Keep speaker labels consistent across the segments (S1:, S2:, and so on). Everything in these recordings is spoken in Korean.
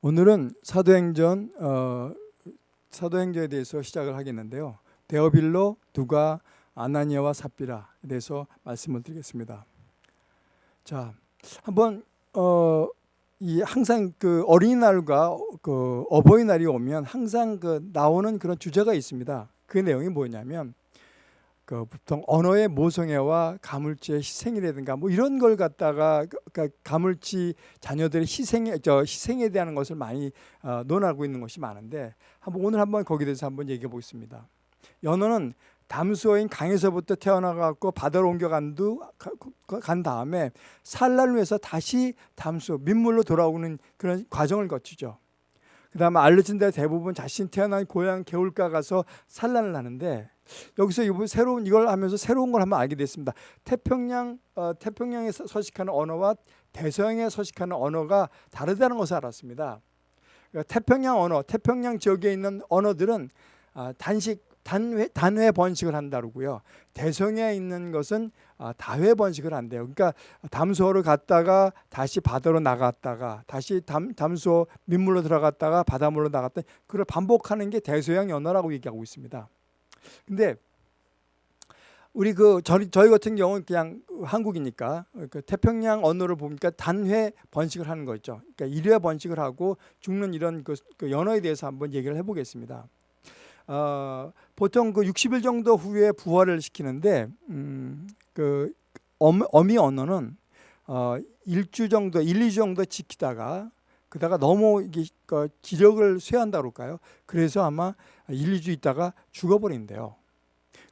S1: 오늘은 사도행전 어, 사도행전에 대해서 시작을 하겠는데요. 데어빌로, 누가, 아나니아와 삽비라에 대해서 말씀을 드리겠습니다. 자, 한번 어, 이 항상 그 어린이날과 그 어버이날이 오면 항상 그 나오는 그런 주제가 있습니다. 그 내용이 뭐냐면 그 보통 언어의 모성애와 가물치의 희생이라든가 뭐 이런 걸 갖다가 그 가물치 자녀들의 희생에 저 희생에 대한 것을 많이 어, 논하고 있는 것이 많은데 한번 오늘 한번 거기에 대해서 한번 얘기해 보겠습니다. 연어는 담수어인 강에서부터 태어나갖고 바다로 옮겨간 간 다음에 산란을 위해서 다시 담수 민물로 돌아오는 그런 과정을 거치죠. 그 다음에 알려진 데 대부분 자신 태어난 고향 개울가 가서 산란을 하는데 여기서 이번 새로운 이걸 하면서 새로운 걸 한번 알게 됐습니다. 태평양 어, 태평양에 서식하는 언어와 대서양에 서식하는 언어가 다르다는 것을 알았습니다. 그러니까 태평양 언어, 태평양 지역에 있는 언어들은 아, 단식 단회, 단회 번식을 한다고요. 대성에 있는 것은 아, 다회 번식을 한대요. 그러니까 담수어를 갔다가 다시 바다로 나갔다가 다시 담, 담수어 민물로 들어갔다가 바닷물로 나갔다 그걸 반복하는 게 대서양 언어라고 얘기하고 있습니다. 근데 우리 그 저희, 저희 같은 경우는 그냥 한국이니까 그 태평양 언어를 보니까 단회 번식을 하는 거 있죠. 그러니까 일회 번식을 하고 죽는 이런 그, 그 연어에 대해서 한번 얘기를 해보겠습니다. 어, 보통 그 60일 정도 후에 부활을 시키는데 음, 그 엄, 어미 언어는 어, 일주 정도, 1, 2주 정도 지키다가 그다가 너무 이게 그 기력을 쇠한다 그럴까요? 그래서 아마 1, 2주 있다가 죽어버린대요.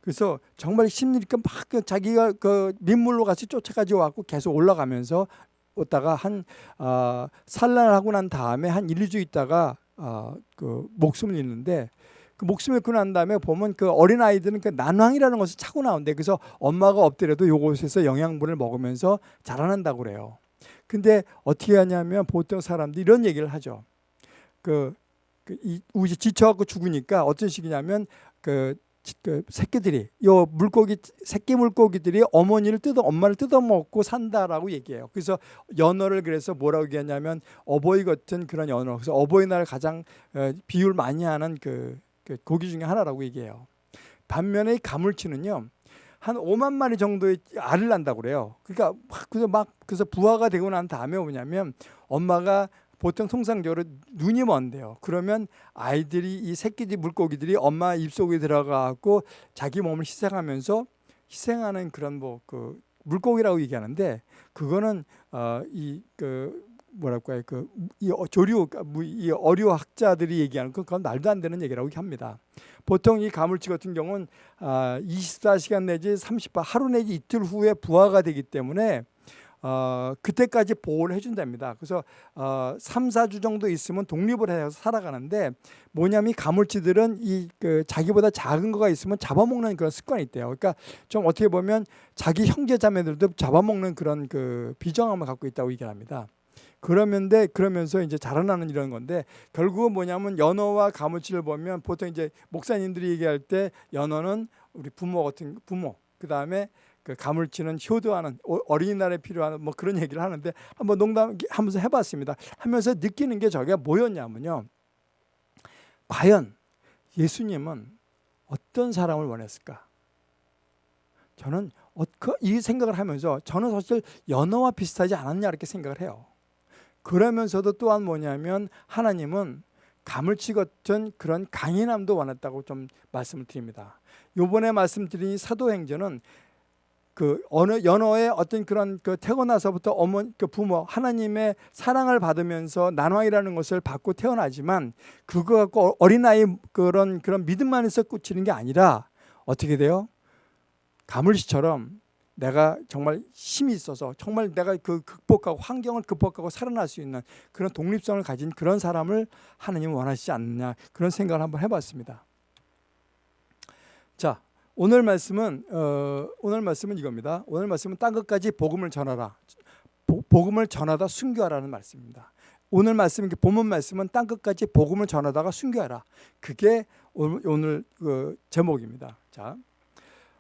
S1: 그래서 정말 심리니까 막그 자기가 그 민물로 같이 쫓아가지고 왔고 계속 올라가면서 오다가 한 어, 산란을 하고 난 다음에 한 1, 2주 있다가 어, 그 목숨을 잃는데 그 목숨을 잃고 난 다음에 보면 그 어린 아이들은 그 난황이라는 것을 차고 나온대. 그래서 엄마가 없더라도 요곳에서 영양분을 먹으면서 자라난다고 그래요. 근데 어떻게 하냐면 보통 사람들이 이런 얘기를 하죠. 그, 그 이, 우지 지쳐갖고 죽으니까 어떤 식이냐면 그, 그 새끼들이 요 물고기 새끼 물고기들이 어머니를 뜯어 엄마를 뜯어 먹고 산다라고 얘기해요. 그래서 연어를 그래서 뭐라고 얘기하냐면 어버이 같은 그런 연어. 그래서 어버이날 가장 어, 비율 많이 하는 그, 그 고기 중에 하나라고 얘기해요. 반면에 가물치는요. 한 5만 마리 정도의 알을 낳는다고 그래요. 그러니까 그래서 막 그래서 부화가 되고 난 다음에 뭐냐면 엄마가 보통 통상적으로 눈이 먼데요. 그러면 아이들이 이 새끼들 물고기들이 엄마 입속에 들어가고 자기 몸을 희생하면서 희생하는 그런 뭐 그 물고기라고 얘기하는데 그거는 어이그 뭐랄까 요 그이 어, 조류 그러니까 이 어류 학자들이 얘기하는 그건 말도 안 되는 얘기라고 합니다. 보통 이 가물치 같은 경우는 24시간 아, 내지 30분 하루 내지 이틀 후에 부화가 되기 때문에 어, 그때까지 보호를 해준답니다. 그래서 어, 3, 4주 정도 있으면 독립을 해서 살아가는데 뭐냐면 이 가물치들은 이 그 자기보다 작은 거가 있으면 잡아먹는 그런 습관이 있대요. 그러니까 좀 어떻게 보면 자기 형제 자매들도 잡아먹는 그런 그 비정함을 갖고 있다고 얘기합니다. 그러면데 그러면서 이제 자라나는 이런 건데 결국은 뭐냐면 연어와 가물치를 보면 보통 이제 목사님들이 얘기할 때 연어는 우리 부모 같은 부모 그 다음에 그 가물치는 효도하는 어린이날에 필요한 뭐 그런 얘기를 하는데 한번 농담하면서 해봤습니다. 하면서 느끼는 게 저게 뭐였냐면요. 과연 예수님은 어떤 사람을 원했을까? 저는 그이 생각을 하면서 저는 사실 연어와 비슷하지 않았냐 이렇게 생각을 해요. 그러면서도 또한 뭐냐면 하나님은 가물치 같은 그런 강인함도 원했다고 좀 말씀을 드립니다. 요번에 말씀드린 사도행전은 그 어느 연어의 어떤 그런 그 태어나서부터 어머 그 부모 하나님의 사랑을 받으면서 난왕이라는 것을 받고 태어나지만 그거 갖고 어린아이 그런 그런 믿음만에서 끝이는 게 아니라 어떻게 돼요? 가물치처럼 내가 정말 힘이 있어서 정말 내가 그 극복하고 환경을 극복하고 살아날 수 있는 그런 독립성을 가진 그런 사람을 하나님은 원하시지 않느냐 그런 생각을 한번 해봤습니다. 자 오늘 말씀은 어, 오늘 말씀은 이겁니다. 오늘 말씀은 땅 끝까지 복음을 전하라. 보, 복음을 전하다 순교하라는 말씀입니다. 오늘 말씀 본문 말씀은 땅 끝까지 복음을 전하다가 순교하라. 그게 오늘, 오늘 그 제목입니다. 자.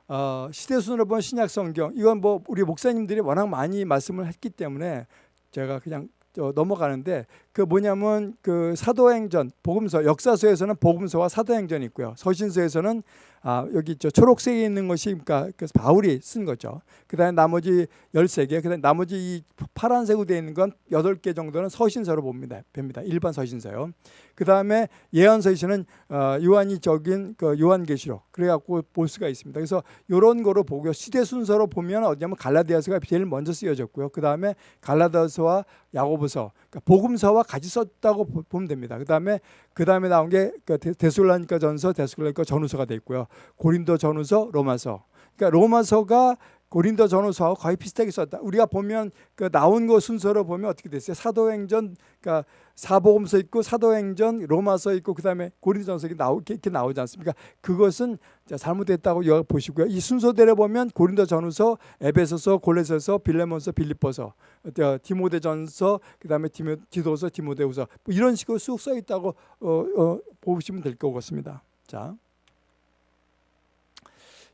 S1: 어, 시대순으로 본 신약 성경 이건 뭐 우리 목사님들이 워낙 많이 말씀을 했기 때문에 제가 그냥 넘어가는데 그 뭐냐면 그 사도행전 복음서 역사서에서는 복음서와 사도행전이 있고요. 서신서에서는 아, 여기 저 초록색에 있는 것이 그러니까 그 바울이 쓴 거죠. 그다음에 나머지 13개, 그다음에 나머지 이 파란색으로 되어 있는 건 8개 정도는 서신서로 봅니다. 봅니다. 일반 서신서요. 그 다음에 예언서에서는 어, 요한이 적인 그 요한계시록 그래 갖고 볼 수가 있습니다. 그래서 요런 거로 보고요. 시대 순서로 보면 어디냐면 갈라디아서가 제일 먼저 쓰여졌고요. 그 다음에 갈라디아서와 야고보서, 그러니까 복음서와 같이 썼다고 보면 됩니다. 그 다음에 그 다음에 나온 게그 데살로니가 전서, 데살로니가 전후서가 돼 있고요. 고린도 전후서, 로마서. 그러니까 로마서가 고린도 전후서하고 거의 비슷하게 썼다. 우리가 보면 그 나온 거 순서로 보면 어떻게 됐어요? 사도행전, 그러니까 사복음서 있고 사도행전, 로마서 있고 그다음에 고린도 전서 이렇게 나오 이렇게 나오지 않습니까? 그것은 잘못됐다고 보시고요. 이 순서대로 보면 고린도 전후서, 에베소서, 골레서서, 빌레몬서, 빌립보서, 어, 디모데 전서, 그다음에 디모, 디도서, 디모데후서 뭐 이런 식으로 쑥 써 있다고 어, 어, 보시면 될 것 같습니다. 자.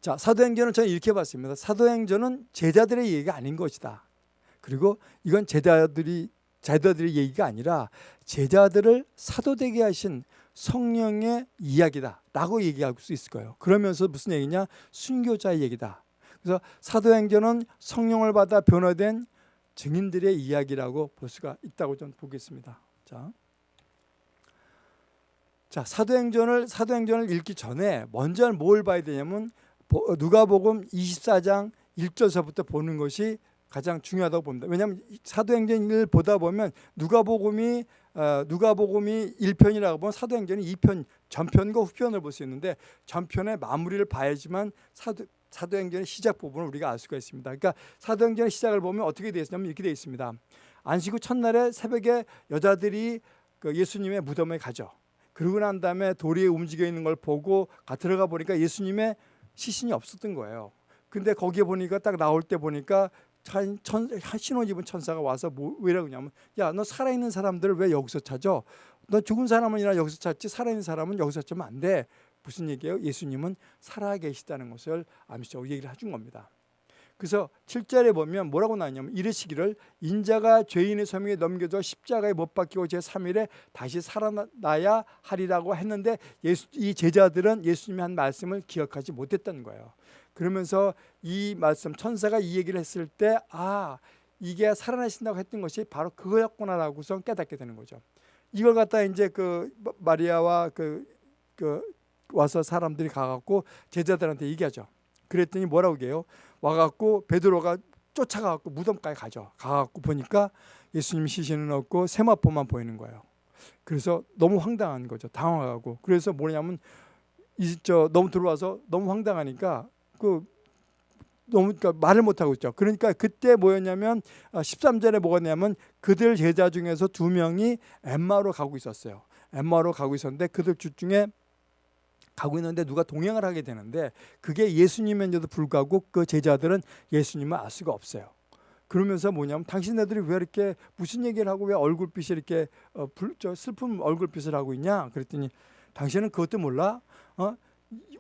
S1: 자, 사도행전은 저는 이렇게 봤습니다. 사도행전은 제자들의 얘기가 아닌 것이다. 그리고 이건 제자들이 제자들의 얘기가 아니라 제자들을 사도되게 하신 성령의 이야기다 라고 얘기할 수 있을 거예요. 그러면서 무슨 얘기냐? 순교자의 얘기다. 그래서 사도행전은 성령을 받아 변화된 증인들의 이야기라고 볼 수가 있다고 좀 보겠습니다. 자. 자, 사도행전을 사도행전을 읽기 전에 먼저 뭘 봐야 되냐면 누가복음 24장 1절서부터 보는 것이 가장 중요하다고 봅니다. 왜냐하면 사도행전을 보다 보면 누가복음이 어, 누가복음이 1편이라고 보면 사도행전이 2편 전편과 후편을 볼 수 있는데 전편의 마무리를 봐야지만 사도 사도행전의 시작 부분을 우리가 알 수가 있습니다. 그러니까 사도행전의 시작을 보면 어떻게 되어 있냐면 이렇게 되어 있습니다. 안식 후 첫날에 새벽에 여자들이 그 예수님의 무덤에 가죠. 그러고 난 다음에 돌이 움직여 있는 걸 보고 들어가 보니까 예수님의 시신이 없었던 거예요. 근데 거기에 보니까 딱 나올 때 보니까 천, 신옷 입은 천사가 와서 뭐, 왜라고 하냐면 야 너 살아있는 사람들을 왜 여기서 찾아? 너 죽은 사람은이나 여기서 찾지 살아있는 사람은 여기서 찾으면 안 돼. 무슨 얘기예요? 예수님은 살아 계시다는 것을 암시적으로 얘기를 해준 겁니다. 그래서 7절에 보면 뭐라고 나왔냐면 이르시기를 인자가 죄인의 소명에 넘겨져 십자가에 못 박히고 제3일에 다시 살아나야 하리라고 했는데 예수, 이 제자들은 예수님이 한 말씀을 기억하지 못했던 거예요. 그러면서 이 말씀 천사가 이 얘기를 했을 때 아 이게 살아나신다고 했던 것이 바로 그거였구나라고서 깨닫게 되는 거죠. 이걸 갖다 이제 그 마리아와 그, 그 와서 사람들이 가갖고 제자들한테 얘기하죠. 그랬더니 뭐라고 해요? 와갖고 베드로가 쫓아가갖고 무덤까지 가죠. 가갖고 보니까 예수님 시신은 없고 세마포만 보이는 거예요. 그래서 너무 황당한 거죠. 당황하고. 그래서 뭐냐면 이저 너무 들어와서 너무 황당하니까 그 너무 그러니까 말을 못 하고 있죠. 그러니까 그때 뭐였냐면 13절에 아, 뭐였냐면 그들 제자 중에서 두 명이 엠마로 가고 있었어요. 엠마로 가고 있었는데 그들 중에 가고 있는데 누가 동행을 하게 되는데 그게 예수님인데도 불구하고 그 제자들은 예수님을 알 수가 없어요. 그러면서 뭐냐면 당신네들이 왜 이렇게 무슨 얘기를 하고 왜 얼굴빛이 이렇게 어, 불, 저 슬픈 얼굴빛을 하고 있냐? 그랬더니 당신은 그것도 몰라? 어?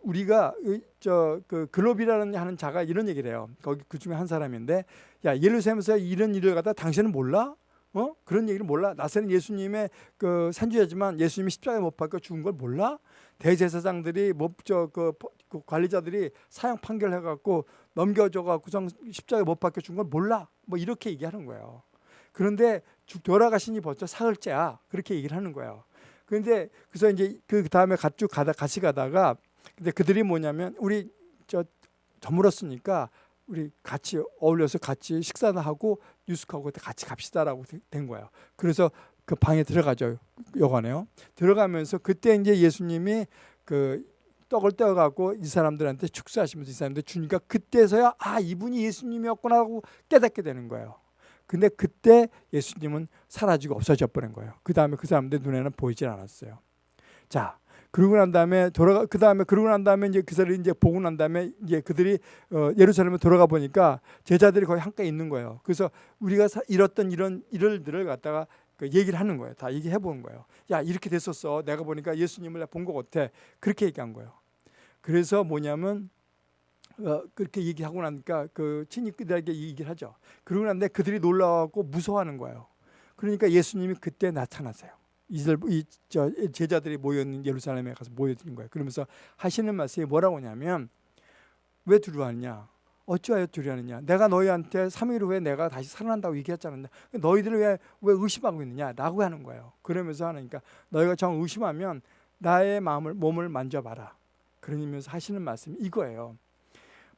S1: 우리가 저그 글로비라는 하는 자가 이런 얘기를 해요. 거기 그 중에 한 사람인데 야 예루살렘에서 이런 일을 갖다 당신은 몰라? 어? 그런 얘기를 몰라? 나세는 예수님의 그 산주자지만 예수님이 십자가에 못 박혀 죽은 걸 몰라? 대제사장들이 뭐저그 그 관리자들이 사형 판결해 갖고 넘겨줘 갖고 십자가에 못 박혀 죽은 걸 몰라? 뭐 이렇게 얘기하는 거예요. 그런데 돌아가시니 벌써 사흘째야. 그렇게 얘기를 하는 거예요. 그런데 그래서 이제 그 다음에 쭉 가다 같이 가다가 근데 그들이 뭐냐면 우리 저 저물었으니까 우리 같이 어울려서 같이 식사나 하고 뉴스하고 같이 갑시다라고 된 거예요. 그래서 그 방에 들어가죠. 여관에요. 들어가면서 그때 이제 예수님이 그 떡을 떼어 갖고 이 사람들한테 축사하시면서 이 사람들 주니까 그때서야 아 이분이 예수님이었구나 하고 깨닫게 되는 거예요. 근데 그때 예수님은 사라지고 없어져 버린 거예요. 그 다음에 그 사람들 눈에는 보이질 않았어요. 자, 그러고 난 다음에 돌아가 그 다음에 그러고 난 다음에 이제 그들이 이제 보고 난 다음에 이제 그들이 어, 예루살렘에 돌아가 보니까 제자들이 거의 한가에 있는 거예요. 그래서 우리가 사, 잃었던 이런 일들을 갖다가 그 얘기를 하는 거예요. 다 얘기해 보는 거예요. 야 이렇게 됐었어. 내가 보니까 예수님을 본 것 같아. 그렇게 얘기한 거예요. 그래서 뭐냐면 어, 그렇게 얘기하고 나니까 그 친구들에게 얘기를 하죠. 그러고 난데 그들이 놀라고 무서워하는 거예요. 그러니까 예수님이 그때 나타나세요. 이들 이저 제자들이 모여 있는 예루살렘에 가서 모여 있는 거예요. 그러면서 하시는 말씀이 뭐라고 하냐면 왜 두려워하느냐? 어찌하여 두려워하느냐? 내가 너희한테 3일 후에 내가 다시 살아난다고 얘기했잖아. 너희들을 왜, 왜 의심하고 있느냐? 라고 하는 거예요. 그러면서 하니까 너희가 정 의심하면 나의 마음을 몸을 만져봐라. 그러면서 하시는 말씀이 이거예요.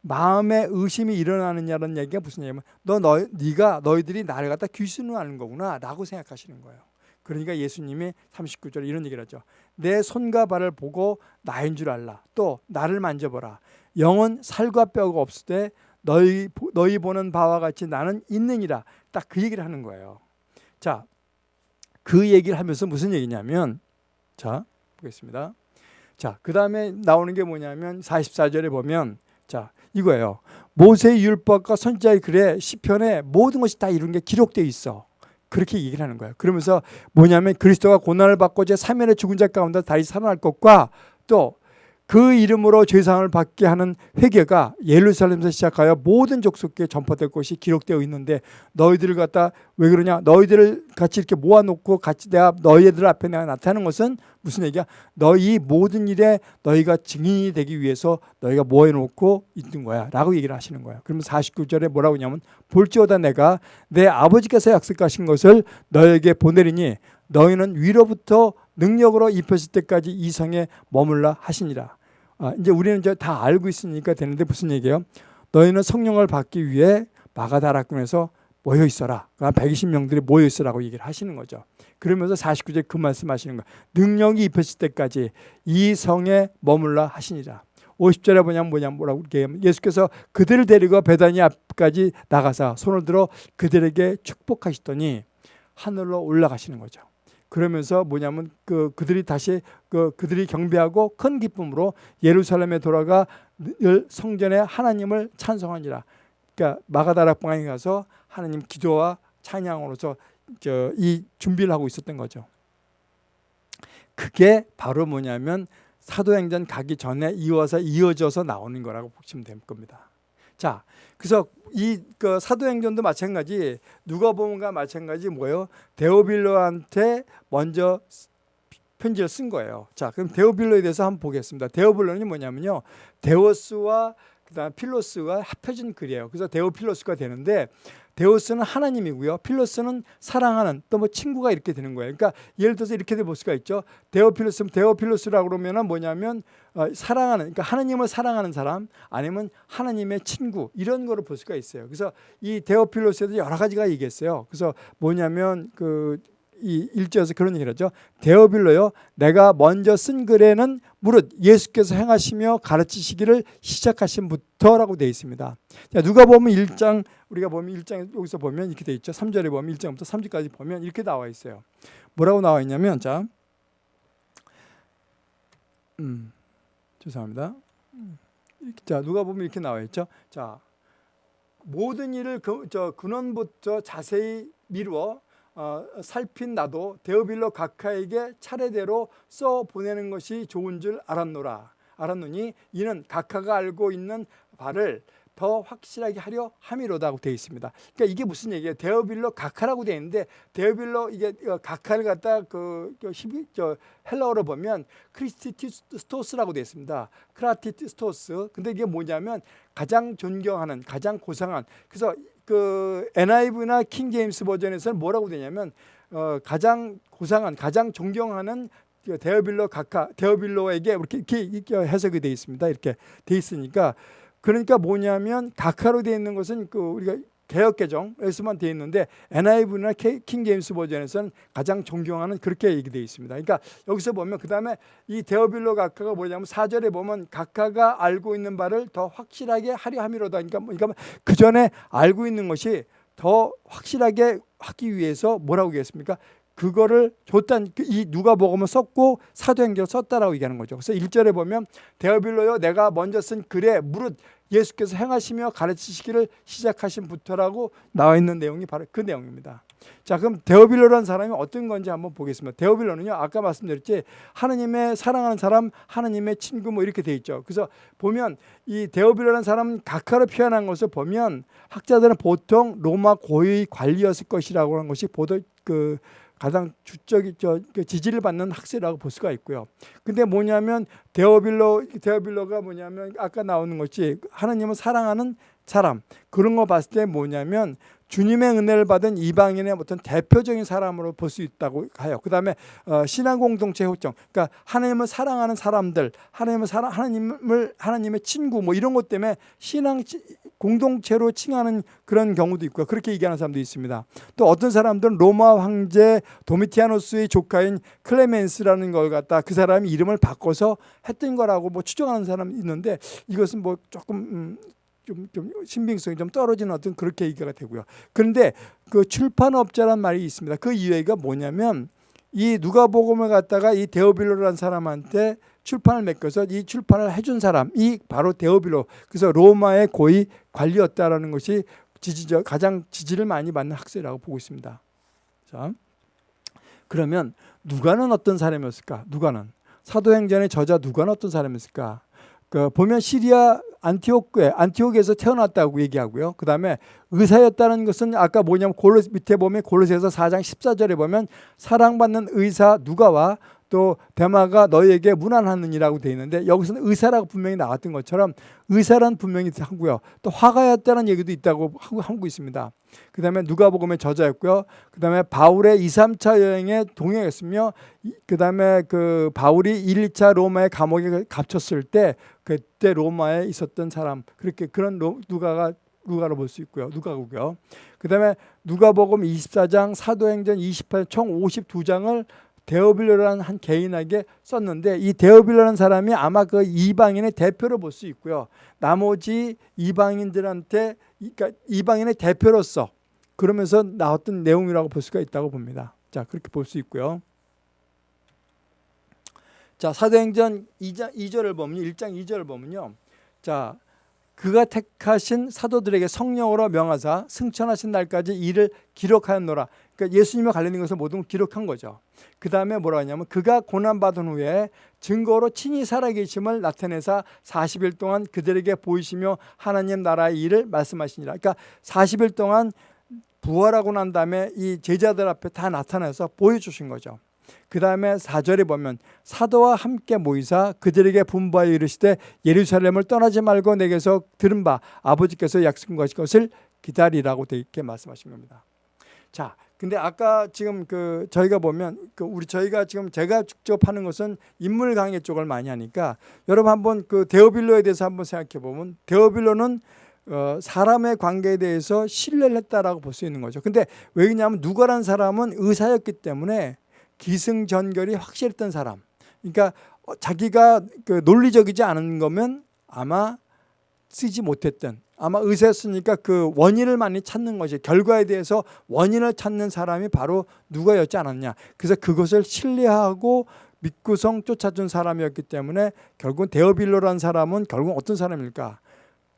S1: 마음에 의심이 일어나느냐는 얘기가 무슨 얘기냐면 너, 너 네가 너희들이 나를 갖다 귀신하는 거구나 라고 생각하시는 거예요. 그러니까 예수님이 39절에 이런 얘기를 하죠. 내 손과 발을 보고 나인 줄 알라. 또 나를 만져보라. 영은 살과 뼈가 없을 때 너희 너희 보는 바와 같이 나는 있느니라. 딱 그 얘기를 하는 거예요. 자, 그 얘기를 하면서 무슨 얘기냐면 자, 보겠습니다. 자, 그 다음에 나오는 게 뭐냐면 44절에 보면 자, 이거예요. 모세의 율법과 선지자의 글에 시편에 모든 것이 다 이런 게 기록되어 있어. 그렇게 얘기를 하는 거예요. 그러면서 뭐냐면 그리스도가 고난을 받고 제 3일의 죽은 자 가운데 다시 살아날 것과 또 그 이름으로 죄상을 받게 하는 회개가 예루살렘에서 시작하여 모든 족속에 전파될 것이 기록되어 있는데 너희들을 갖다 왜 그러냐? 너희들을 같이 이렇게 모아놓고 같이 내가 너희들 앞에 내가 나타나는 것은 무슨 얘기야? 너희 모든 일에 너희가 증인이 되기 위해서 너희가 모아놓고 있는 거야 라고 얘기를 하시는 거예요. 그러면 49절에 뭐라고 하냐면 볼지어다 내가 내 아버지께서 약속하신 것을 너에게 보내리니 너희는 위로부터 능력으로 입혔을 때까지 이 성에 머물라 하시니라. 아, 이제 우리는 이제 다 알고 있으니까 되는데 무슨 얘기예요? 너희는 성령을 받기 위해 마가다락군에서 모여 있어라. 그러니까 120명들이 모여 있으라고 얘기를 하시는 거죠. 그러면서 49절 그 말씀 하시는 거예요. 능력이 입혔을 때까지 이 성에 머물라 하시니라. 50절에 뭐냐면 뭐냐면 뭐라고 얘기하면 예수께서 그들을 데리고 베다니 앞까지 나가서 손을 들어 그들에게 축복하시더니 하늘로 올라가시는 거죠. 그러면서 뭐냐면 그 그들이 다시 그 그들이 경배하고 큰 기쁨으로 예루살렘에 돌아가 늘 성전에 하나님을 찬송하니라. 그러니까 마가다락방에 가서 하나님 기도와 찬양으로서 저 이 준비를 하고 있었던 거죠. 그게 바로 뭐냐면 사도행전 가기 전에 이어서 이어져서 나오는 거라고 보시면 될 겁니다. 자, 그래서 이 그 사도행전도 마찬가지 누가복음과 마찬가지 뭐예요? 데오빌로한테 먼저 편지를 쓴 거예요. 자, 그럼 데오빌로에 대해서 한번 보겠습니다. 데오빌로는 뭐냐면요. θεός와 그다음 φίλος가 합해진 글이에요. 그래서 데오필로스가 되는데 θεός는 하나님이고요. φίλος는 사랑하는 또 뭐 친구가 이렇게 되는 거예요. 그러니까 예를 들어서 이렇게 볼 수가 있죠. 데오필로스 데오필로스라고 그러면은 뭐냐면 어, 사랑하는 그러니까 하나님을 사랑하는 사람 아니면 하나님의 친구 이런 거를 볼 수가 있어요. 그래서 이 데오필로스에도 여러 가지가 얘기했어요. 그래서 뭐냐면 그 이 일제에서 그런 얘기를 하죠. 데어빌로요. 내가 먼저 쓴 글에는 무릇 예수께서 행하시며 가르치시기를 시작하신부터라고 되어 있습니다. 자, 누가 보면 1장 우리가 보면 1장 여기서 보면 이렇게 되어 있죠. 3절에 보면 1장부터 3절까지 보면 이렇게 나와 있어요. 뭐라고 나와 있냐면 자. 음. 죄송합니다. 자, 누가 보면 이렇게 나와 있죠. 자. 모든 일을 그, 저 근원부터 자세히 미루어 어, 살핀 나도 데오빌로 각하에게 차례대로 써 보내는 것이 좋은 줄 알았노라. 알았노니 이는 각하가 알고 있는 바를 더 확실하게 하려 함이로다고 되어 있습니다. 그러니까 이게 무슨 얘기예요? 데오빌로 각하라고 되어 있는데 데오빌로 이게 어, 각하를 갖다 그, 그 히비, 저 헬라어로 보면 κράτιστος라고 되어 있습니다. κράτιστος. 근데 이게 뭐냐면 가장 존경하는, 가장 고상한. 그래서 그 NIV나 킹 제임스 버전에서는 뭐라고 되냐면 어, 가장 고상한, 가장 존경하는 그 데어빌로 각하, 데어빌로에게 이렇게, 이렇게 해석이 되어 있습니다. 이렇게 되어 있으니까 그러니까 뭐냐면 각하로 되어 있는 것은 그 우리가 개혁개정에서만 되어 있는데 NIV나 킹 제임스 버전에서는 가장 존경하는 그렇게 얘기되어 있습니다. 그러니까 여기서 보면 그 다음에 이 데어빌로 각하가 뭐냐면 사절에 보면 각하가 알고 있는 바를 더 확실하게 하려 함이로다. 그러니까, 그러니까 그 전에 알고 있는 것이 더 확실하게 하기 위해서 뭐라고 얘기했습니까? 그거를 줬단 그이 누가 복음을 썼고 사도행전을 썼다라고 얘기하는 거죠. 그래서 1절에 보면 데어빌로요 내가 먼저 쓴 글에 무릇 예수께서 행하시며 가르치시기를 시작하신 부터라고 나와 있는 내용이 바로 그 내용입니다. 자, 그럼 데오빌로라는 사람이 어떤 건지 한번 보겠습니다. 데오빌로는요, 아까 말씀드렸지, 하나님의 사랑하는 사람, 하나님의 친구 뭐 이렇게 돼 있죠. 그래서 보면 이 데오빌로라는 사람은 각하로 표현한 것을 보면 학자들은 보통 로마 고위 관리였을 것이라고 하는 것이 보도 그 가장 주적이 저그 지지를 받는 학설이라고 볼 수가 있고요. 근데 뭐냐면 데오빌로 데오빌로가 뭐냐면 아까 나오는 것이 하나님을 사랑하는 사람 그런 거 봤을 때 뭐냐면 주님의 은혜를 받은 이방인의 어떤 대표적인 사람으로 볼 수 있다고 해요. 그 다음에 어, 신앙 공동체 호정, 그러니까 하나님을 사랑하는 사람들, 하나님을 사랑, 하나님을 하나님의 친구 뭐 이런 것 때문에 신앙 공동체로 칭하는 그런 경우도 있고요. 그렇게 얘기하는 사람도 있습니다. 또 어떤 사람들은 로마 황제 도미티아노스의 조카인 클레멘스라는 걸 갖다 그 사람이 이름을 바꿔서 했던 거라고 뭐 추정하는 사람이 있는데 이것은 뭐 조금 음, 좀, 좀 신빙성이 좀 떨어지는 어떤 그렇게 얘기가 되고요. 그런데 그 출판업자란 말이 있습니다. 그 이유가 뭐냐면 이 누가복음을 갖다가 이 데오빌로라는 사람한테 출판을 맡겨서 이 출판을 해준 사람이 바로 데오빌로 그래서 로마의 고위 관리였다라는 것이 지지적 가장 지지를 많이 받는 학설이라고 보고 있습니다. 자, 그러면 누가는 어떤 사람이었을까? 누가는 사도행전의 저자 누가는 어떤 사람이었을까? 그 보면 시리아 안티오크에 안티옥에서 태어났다고 얘기하고요. 그 다음에 의사였다는 것은 아까 뭐냐면 골로 밑에 보면 골로새서 4장 14절에 보면 사랑받는 의사 누가와 또 대마가 너희에게 무난하느니라고 되어 있는데 여기서는 의사라고 분명히 나왔던 것처럼 의사란 분명히 하고요. 또 화가였다는 얘기도 있다고 하고, 하고 있습니다. 그 다음에 누가복음의 저자였고요. 그 다음에 바울의 2, 3차 여행에 동행했으며 그 다음에 그 바울이 1, 2차 로마의 감옥에 갇혔을 때 그때 로마에 있었던 사람 그렇게 그런 누가가 누가로 볼 수 있고요. 누가고요. 그 다음에 누가복음 24장 사도행전 28총 52장을 데오빌로라는 한 개인에게 썼는데 이 데오빌로라는 사람이 아마 그 이방인의 대표로 볼 수 있고요. 나머지 이방인들한테 그러니까 이방인의 대표로서 그러면서 나왔던 내용이라고 볼 수가 있다고 봅니다. 자 그렇게 볼 수 있고요. 자 사도행전 2장 2절을 보면 1장 2절을 보면요. 자 그가 택하신 사도들에게 성령으로 명하사 승천하신 날까지 이를 기록하였노라. 그러니까 예수님과 관련된 것을 모든 걸 기록한 거죠. 그 다음에 뭐라 하냐면 그가 고난받은 후에 증거로 친히 살아계심을 나타내사 40일 동안 그들에게 보이시며 하나님 나라의 일을 말씀하시니라. 그러니까 40일 동안 부활하고 난 다음에 이 제자들 앞에 다 나타나서 보여주신 거죠. 그 다음에 4절에 보면 사도와 함께 모이사 그들에게 분부하여 이르시되 예루살렘을 떠나지 말고 내게서 들은 바 아버지께서 약속하신 것을 기다리라고 되게 말씀하신 겁니다. 자, 근데 아까 지금 그 저희가 보면 그 우리 저희가 지금 제가 직접 하는 것은 인물 강의 쪽을 많이 하니까 여러분 한번 그 데오빌로에 대해서 한번 생각해 보면 데오빌로는 어, 사람의 관계에 대해서 신뢰를 했다라고 볼 수 있는 거죠. 근데 왜냐하면 누가란 사람은 의사였기 때문에 기승전결이 확실했던 사람. 그러니까 어, 자기가 그 논리적이지 않은 거면 아마 쓰지 못했던 아마 의사였으니까 그 원인을 많이 찾는 것이 결과에 대해서 원인을 찾는 사람이 바로 누가였지 않았냐. 그래서 그것을 신뢰하고 믿고성 쫓아준 사람이었기 때문에 결국은 데어빌로라는 사람은 결국 어떤 사람일까?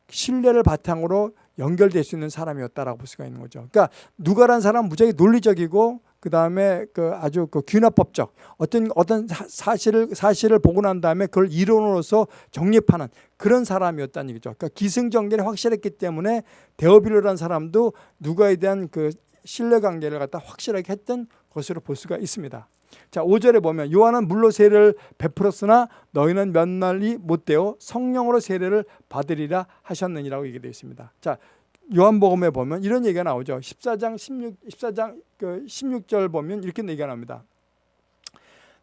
S1: 신뢰를 바탕으로 연결될 수 있는 사람이었다라고 볼 수가 있는 거죠. 그러니까 누가란 사람은 무지하게 논리적이고 그 다음에 그 아주 그 균화법적 어떤 어떤 사실을 사실을 보고 난 다음에 그걸 이론으로서 정립하는 그런 사람이었다는 얘기죠. 그러니까 기승전결이 확실했기 때문에 데어빌로라는 사람도 누가에 대한 그 신뢰 관계를 갖다 확실하게 했던 것으로 볼 수가 있습니다. 자, 5절에 보면 요한은 물로 세례를 베풀었으나 너희는 몇 날이 못 되어 성령으로 세례를 받으리라 하셨느니라고 얘기되어 있습니다. 자, 요한복음에 보면 이런 얘기가 나오죠. 14장 16 14장 그 16절 보면 이렇게 얘기가 나옵니다.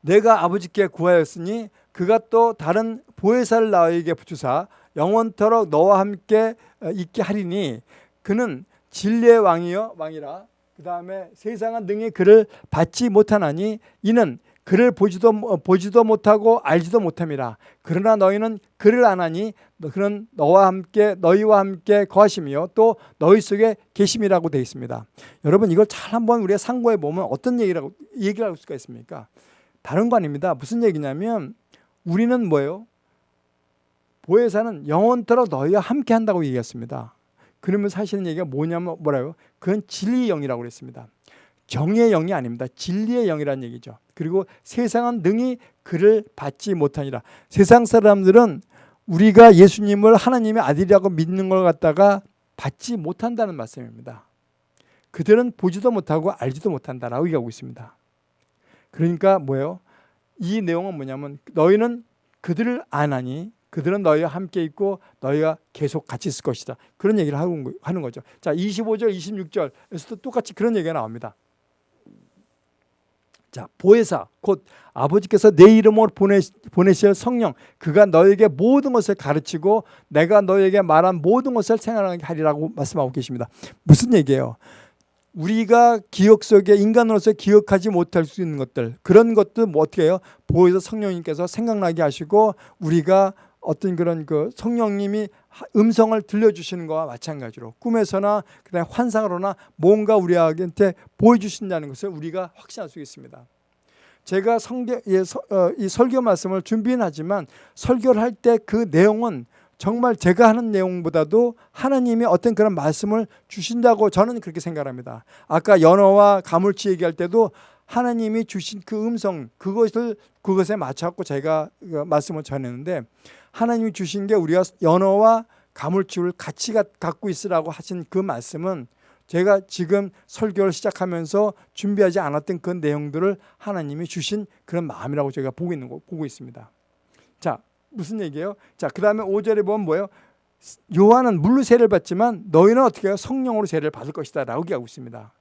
S1: 내가 아버지께 구하였으니 그가 또 다른 보혜사를 너에게 붙주사 영원토록 너와 함께 어, 있게 하리니 그는 진리의 왕이여 왕이라 그 다음에 세상은 능히 그를 받지 못하나니 이는 그를 보지도 어, 보지도 못하고 알지도 못함이라. 그러나 너희는 그를 아나니 그는 너와 함께 너희와 함께 거하시며 또 너희 속에 계심이라고 되어 있습니다. 여러분 이걸 잘 한번 우리가 상고해 보면 어떤 얘기라고 얘기를 할 수가 있습니까? 다른 거 아닙니다. 무슨 얘기냐면 우리는 뭐예요? 보혜사는 영원토록 너희와 함께 한다고 얘기했습니다. 그러면 사실은 얘기가 뭐냐면 뭐라요? 그건 진리의 영이라고 그랬습니다. 정의 영이 아닙니다. 진리의 영이라는 얘기죠. 그리고 세상은 능히 그를 받지 못하니라. 세상 사람들은 우리가 예수님을 하나님의 아들이라고 믿는 걸 갖다가 받지 못한다는 말씀입니다. 그들은 보지도 못하고 알지도 못한다라고 얘기하고 있습니다. 그러니까 뭐예요? 이 내용은 뭐냐면 너희는 그들을 안하니 그들은 너희와 함께 있고 너희가 계속 같이 있을 것이다. 그런 얘기를 하는 거죠. 자, 25절, 26절에서도 똑같이 그런 얘기가 나옵니다. 자, 보혜사 곧 아버지께서 내 이름으로 보내, 보내실 성령 그가 너에게 모든 것을 가르치고 내가 너에게 말한 모든 것을 생각하게 하리라고 말씀하고 계십니다. 무슨 얘기예요? 우리가 기억 속에 인간으로서 기억하지 못할 수 있는 것들 그런 것도 뭐 어떻게 해요? 보혜사 성령님께서 생각나게 하시고 우리가 어떤 그런 그 성령님이 음성을 들려주시는 것과 마찬가지로 꿈에서나 그다음 환상으로나 뭔가 우리한테 보여주신다는 것을 우리가 확신할 수 있습니다. 제가 성경, 예, 서, 어, 이 설교 말씀을 준비는 하지만 설교를 할 때 그 내용은 정말 제가 하는 내용보다도 하나님이 어떤 그런 말씀을 주신다고 저는 그렇게 생각합니다. 아까 연어와 가물치 얘기할 때도 하나님이 주신 그 음성 그것을 그것에 맞춰갖고 제가 그 말씀을 전했는데 하나님이 주신 게 우리가 연어와 가물치를 같이 갖고 있으라고 하신 그 말씀은 제가 지금 설교를 시작하면서 준비하지 않았던 그 내용들을 하나님이 주신 그런 마음이라고 제가 보고 있는 거 보고 있습니다. 자, 무슨 얘기예요? 자, 그다음에 5절에 보면 뭐예요? 요한은 물로 세례를 받지만 너희는 어떻게 해요? 성령으로 세례를 받을 것이다라고 얘기하고 있습니다.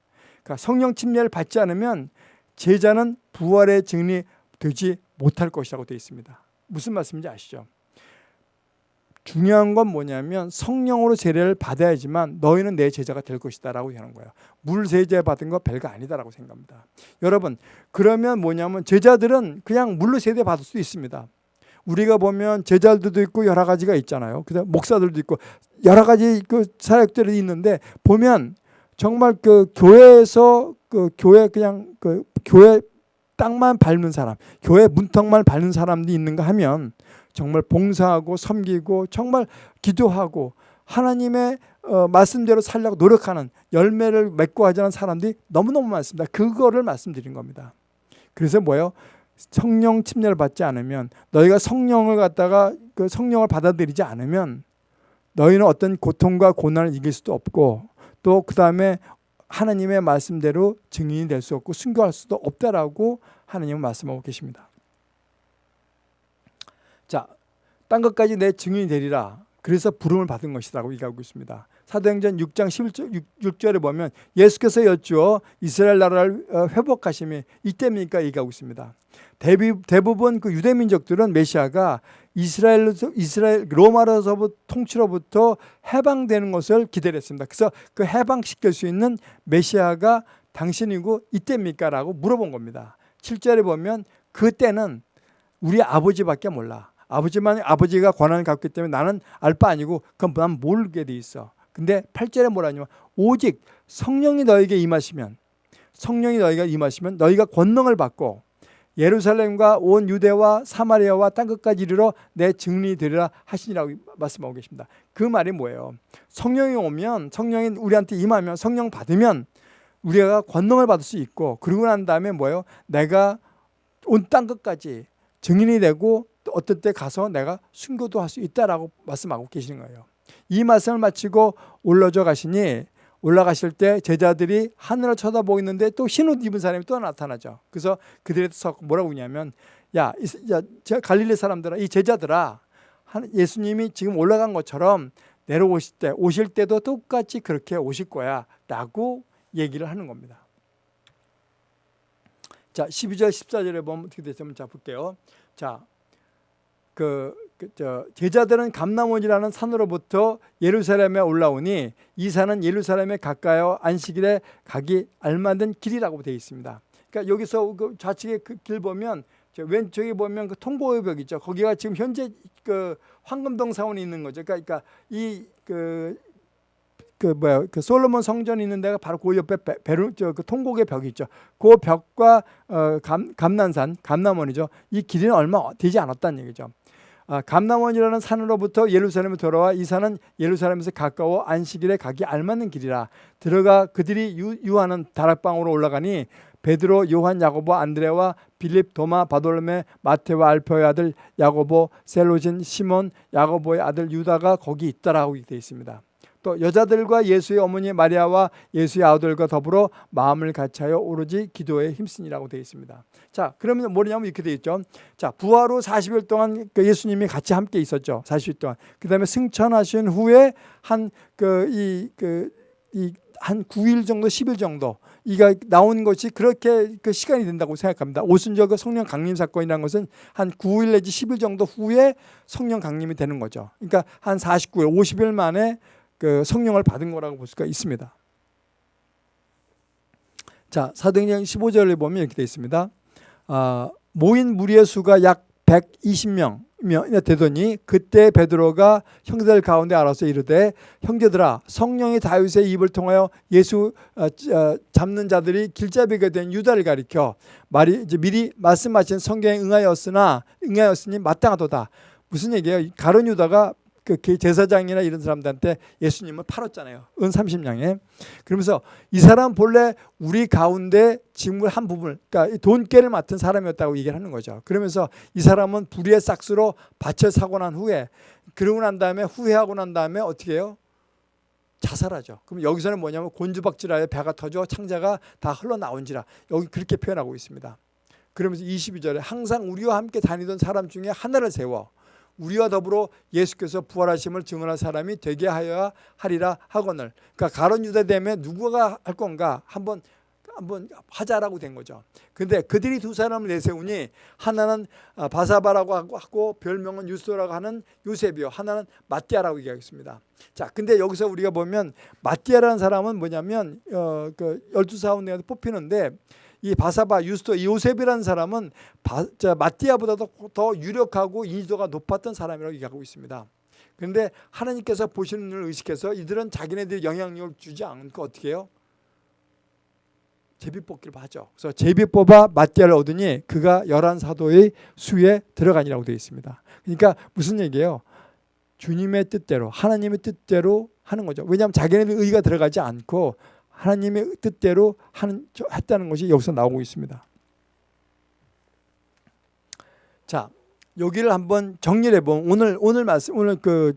S1: 그러니까 성령 침례를 받지 않으면 제자는 부활의 증인이 되지 못할 것이라고 되어 있습니다. 무슨 말씀인지 아시죠? 중요한 건 뭐냐면 성령으로 세례를 받아야지만 너희는 내 제자가 될 것이다 라고 하는 거예요. 물 세례 받은 거 별거 아니다라고 생각합니다. 여러분 그러면 뭐냐면 제자들은 그냥 물로 세례 받을 수 있습니다. 우리가 보면 제자들도 있고 여러 가지가 있잖아요. 그다음 목사들도 있고 여러 가지 그 사역들이 있는데 보면 정말 그 교회에서 그 교회 그냥 그 교회 땅만 밟는 사람, 교회 문턱만 밟는 사람들이 있는가 하면 정말 봉사하고 섬기고 정말 기도하고 하나님의 어, 말씀대로 살려고 노력하는 열매를 맺고 하자는 사람들이 너무너무 많습니다. 그거를 말씀드린 겁니다. 그래서 뭐예요? 성령 침례를 받지 않으면 너희가 성령을 갖다가 그 성령을 받아들이지 않으면 너희는 어떤 고통과 고난을 이길 수도 없고 또 그 다음에 하나님의 말씀대로 증인이 될 수 없고 순교할 수도 없다라고 하나님은 말씀하고 계십니다. 자, 딴 것까지 내 증인이 되리라. 그래서 부름을 받은 것이라고 얘기하고 있습니다. 사도행전 6장 11절, 6, 절에 보면 예수께서 여쭈어 이스라엘 나라를 어, 회복하심이 이때입니까 얘기하고 있습니다. 대부분 그 유대 민족들은 메시아가 이스라엘 이스라엘 로마로서부터 통치로부터 해방되는 것을 기다렸습니다. 그래서 그 해방시킬 수 있는 메시아가 당신이고 이때입니까라고 물어본 겁니다. 7절에 보면 그때는 우리 아버지밖에 몰라. 아버지만 아버지가 권한을 갖기 때문에 나는 알 바 아니고 그건 난 모르게 돼 있어. 근데 8절에 뭐라냐면 오직 성령이 너에게 임하시면 성령이 너희가 임하시면 너희가 권능을 받고 예루살렘과 온 유대와 사마리아와 땅 끝까지 이르러 내 증인이 되리라 하시니라고 말씀하고 계십니다. 그 말이 뭐예요? 성령이 오면 성령이 우리한테 임하면 성령 받으면 우리가 권능을 받을 수 있고 그러고 난 다음에 뭐예요? 내가 온 땅 끝까지 증인이 되고 어떤 때 가서 내가 순교도 할 수 있다라고 말씀하고 계시는 거예요. 이 말씀을 마치고 올라져 가시니 올라가실 때 제자들이 하늘을 쳐다보고 있는데 또 흰옷 입은 사람이 또 나타나죠. 그래서 그들에서 뭐라고 하냐면 야, 야 갈릴리 사람들아 이 제자들아 예수님이 지금 올라간 것처럼 내려오실 때 오실 때도 똑같이 그렇게 오실 거야 라고 얘기를 하는 겁니다. 자 12절 14절에 보면 어떻게 되냐면 자 볼게요. 자 그, 그 제자들은 감남원이라는 산으로부터 예루살렘에 올라오니 이 산은 예루살렘에 가까워 안식일에 가기 알맞은 길이라고 되어 있습니다. 그러니까 여기서 그 좌측에 그 길 보면 왼쪽에 보면 그 통보의 벽 있죠. 거기가 지금 현재 그 황금동 사원이 있는 거죠. 그러니까 이그 그 뭐야 그 솔로몬 성전이 있는 데가 바로 그 옆에 베르 저그 통곡의 벽이 있죠. 그 벽과 어, 감, 감난산 감남원이죠. 이 길이는 얼마 되지 않았다는 얘기죠. 아, 감남원이라는 산으로부터 예루살렘에 돌아와 이 산은 예루살렘에서 가까워 안식일에 가기 알맞는 길이라 들어가 그들이 유, 유하는 다락방으로 올라가니 베드로, 요한, 야고보, 안드레와 빌립, 도마, 바돌메, 마테와 알페의 아들 야고보, 셀로진, 시몬, 야고보의 아들 유다가 거기 있다라고 되어 있습니다. 또 여자들과 예수의 어머니 마리아와 예수의 아들과 더불어 마음을 같이하여 오로지 기도에 힘쓰니라고 되어 있습니다. 자, 그러면 뭐냐면 이렇게 되어 있죠. 자, 부활 후 40일 동안 그 예수님이 같이 함께 있었죠. 40일 동안. 그다음에 승천하신 후에 한 그 이 그 이 한 9일 정도, 10일 정도 이가 나온 것이 그렇게 그 시간이 된다고 생각합니다. 오순절 그 성령 강림 사건이라는 것은 한 9일 내지 10일 정도 후에 성령 강림이 되는 거죠. 그러니까 한 49일, 50일 만에 그 성령을 받은 거라고 볼 수가 있습니다. 자, 사도행전 15절을 보면 이렇게 되어 있습니다. 아, 모인 무리의 수가 약 120명 되더니 그때 베드로가 형제들 가운데 알아서 이르되 형제들아 성령이 다윗의 입을 통하여 예수 어, 어, 잡는 자들이 길잡이가 된 유다를 가리켜 말이 이제 미리 말씀하신 성경에 응하였으나 응하였으니 마땅하도다 무슨 얘기예요? 가론 유다가 그 제사장이나 이런 사람들한테 예수님을 팔았잖아요. 은 30냥에. 그러면서 이 사람 본래 우리 가운데 직물 한 부분, 그러니까 돈깨를 맡은 사람이었다고 얘기를 하는 거죠. 그러면서 이 사람은 불의의 싹수로 밭을 사고 난 후에 그러고 난 다음에 후회하고 난 다음에 어떻게 해요? 자살하죠. 그럼 여기서는 뭐냐면 곤주박질하여 배가 터져 창자가 다 흘러나온지라 여기 그렇게 표현하고 있습니다. 그러면서 22절에 항상 우리와 함께 다니던 사람 중에 하나를 세워 우리와 더불어 예수께서 부활하심을 증언한 사람이 되게 하여야 하리라 하거늘. 그러니까 가론 유다 되면 누구가 할 건가 한번 한번 하자라고 된 거죠. 근데 그들이 두 사람을 내세우니 하나는 아, 바사바라고 하고 별명은 유스라고 하는 요셉이요. 하나는 마띠아라고 얘기하겠습니다. 자, 근데 여기서 우리가 보면 마띠아라는 사람은 뭐냐면 어, 그 열두 사원 내에 뽑히는데 이 바사바 유스토 요셉이라는 사람은 바, 자, 마띠아보다도 더 유력하고 인지도가 높았던 사람이라고 얘기하고 있습니다. 그런데 하나님께서 보시는 눈을 의식해서 이들은 자기네들이 영향력을 주지 않고 어떻게 해요? 제비 뽑기를 하죠. 그래서 제비 뽑아 마띠아를 얻으니 그가 열한 사도의 수에 들어가니라고 되어 있습니다. 그러니까 무슨 얘기예요? 주님의 뜻대로 하나님의 뜻대로 하는 거죠. 왜냐하면 자기네들 의가 들어가지 않고 하나님의 뜻대로 하는, 했다는 것이 여기서 나오고 있습니다. 자, 여기를 한번 정리해 보면 오늘 오늘 말씀 오늘 그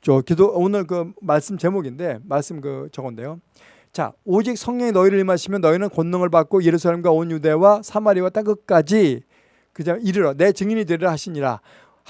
S1: 저 기도 오늘 그 말씀 제목인데 말씀 그 저건데요. 자, 오직 성령이 너희를 임하시면 너희는 권능을 받고 예루살렘과 온 유대와 사마리와 땅 끝까지 그저 이르러 내 증인이 되리라 하시니라.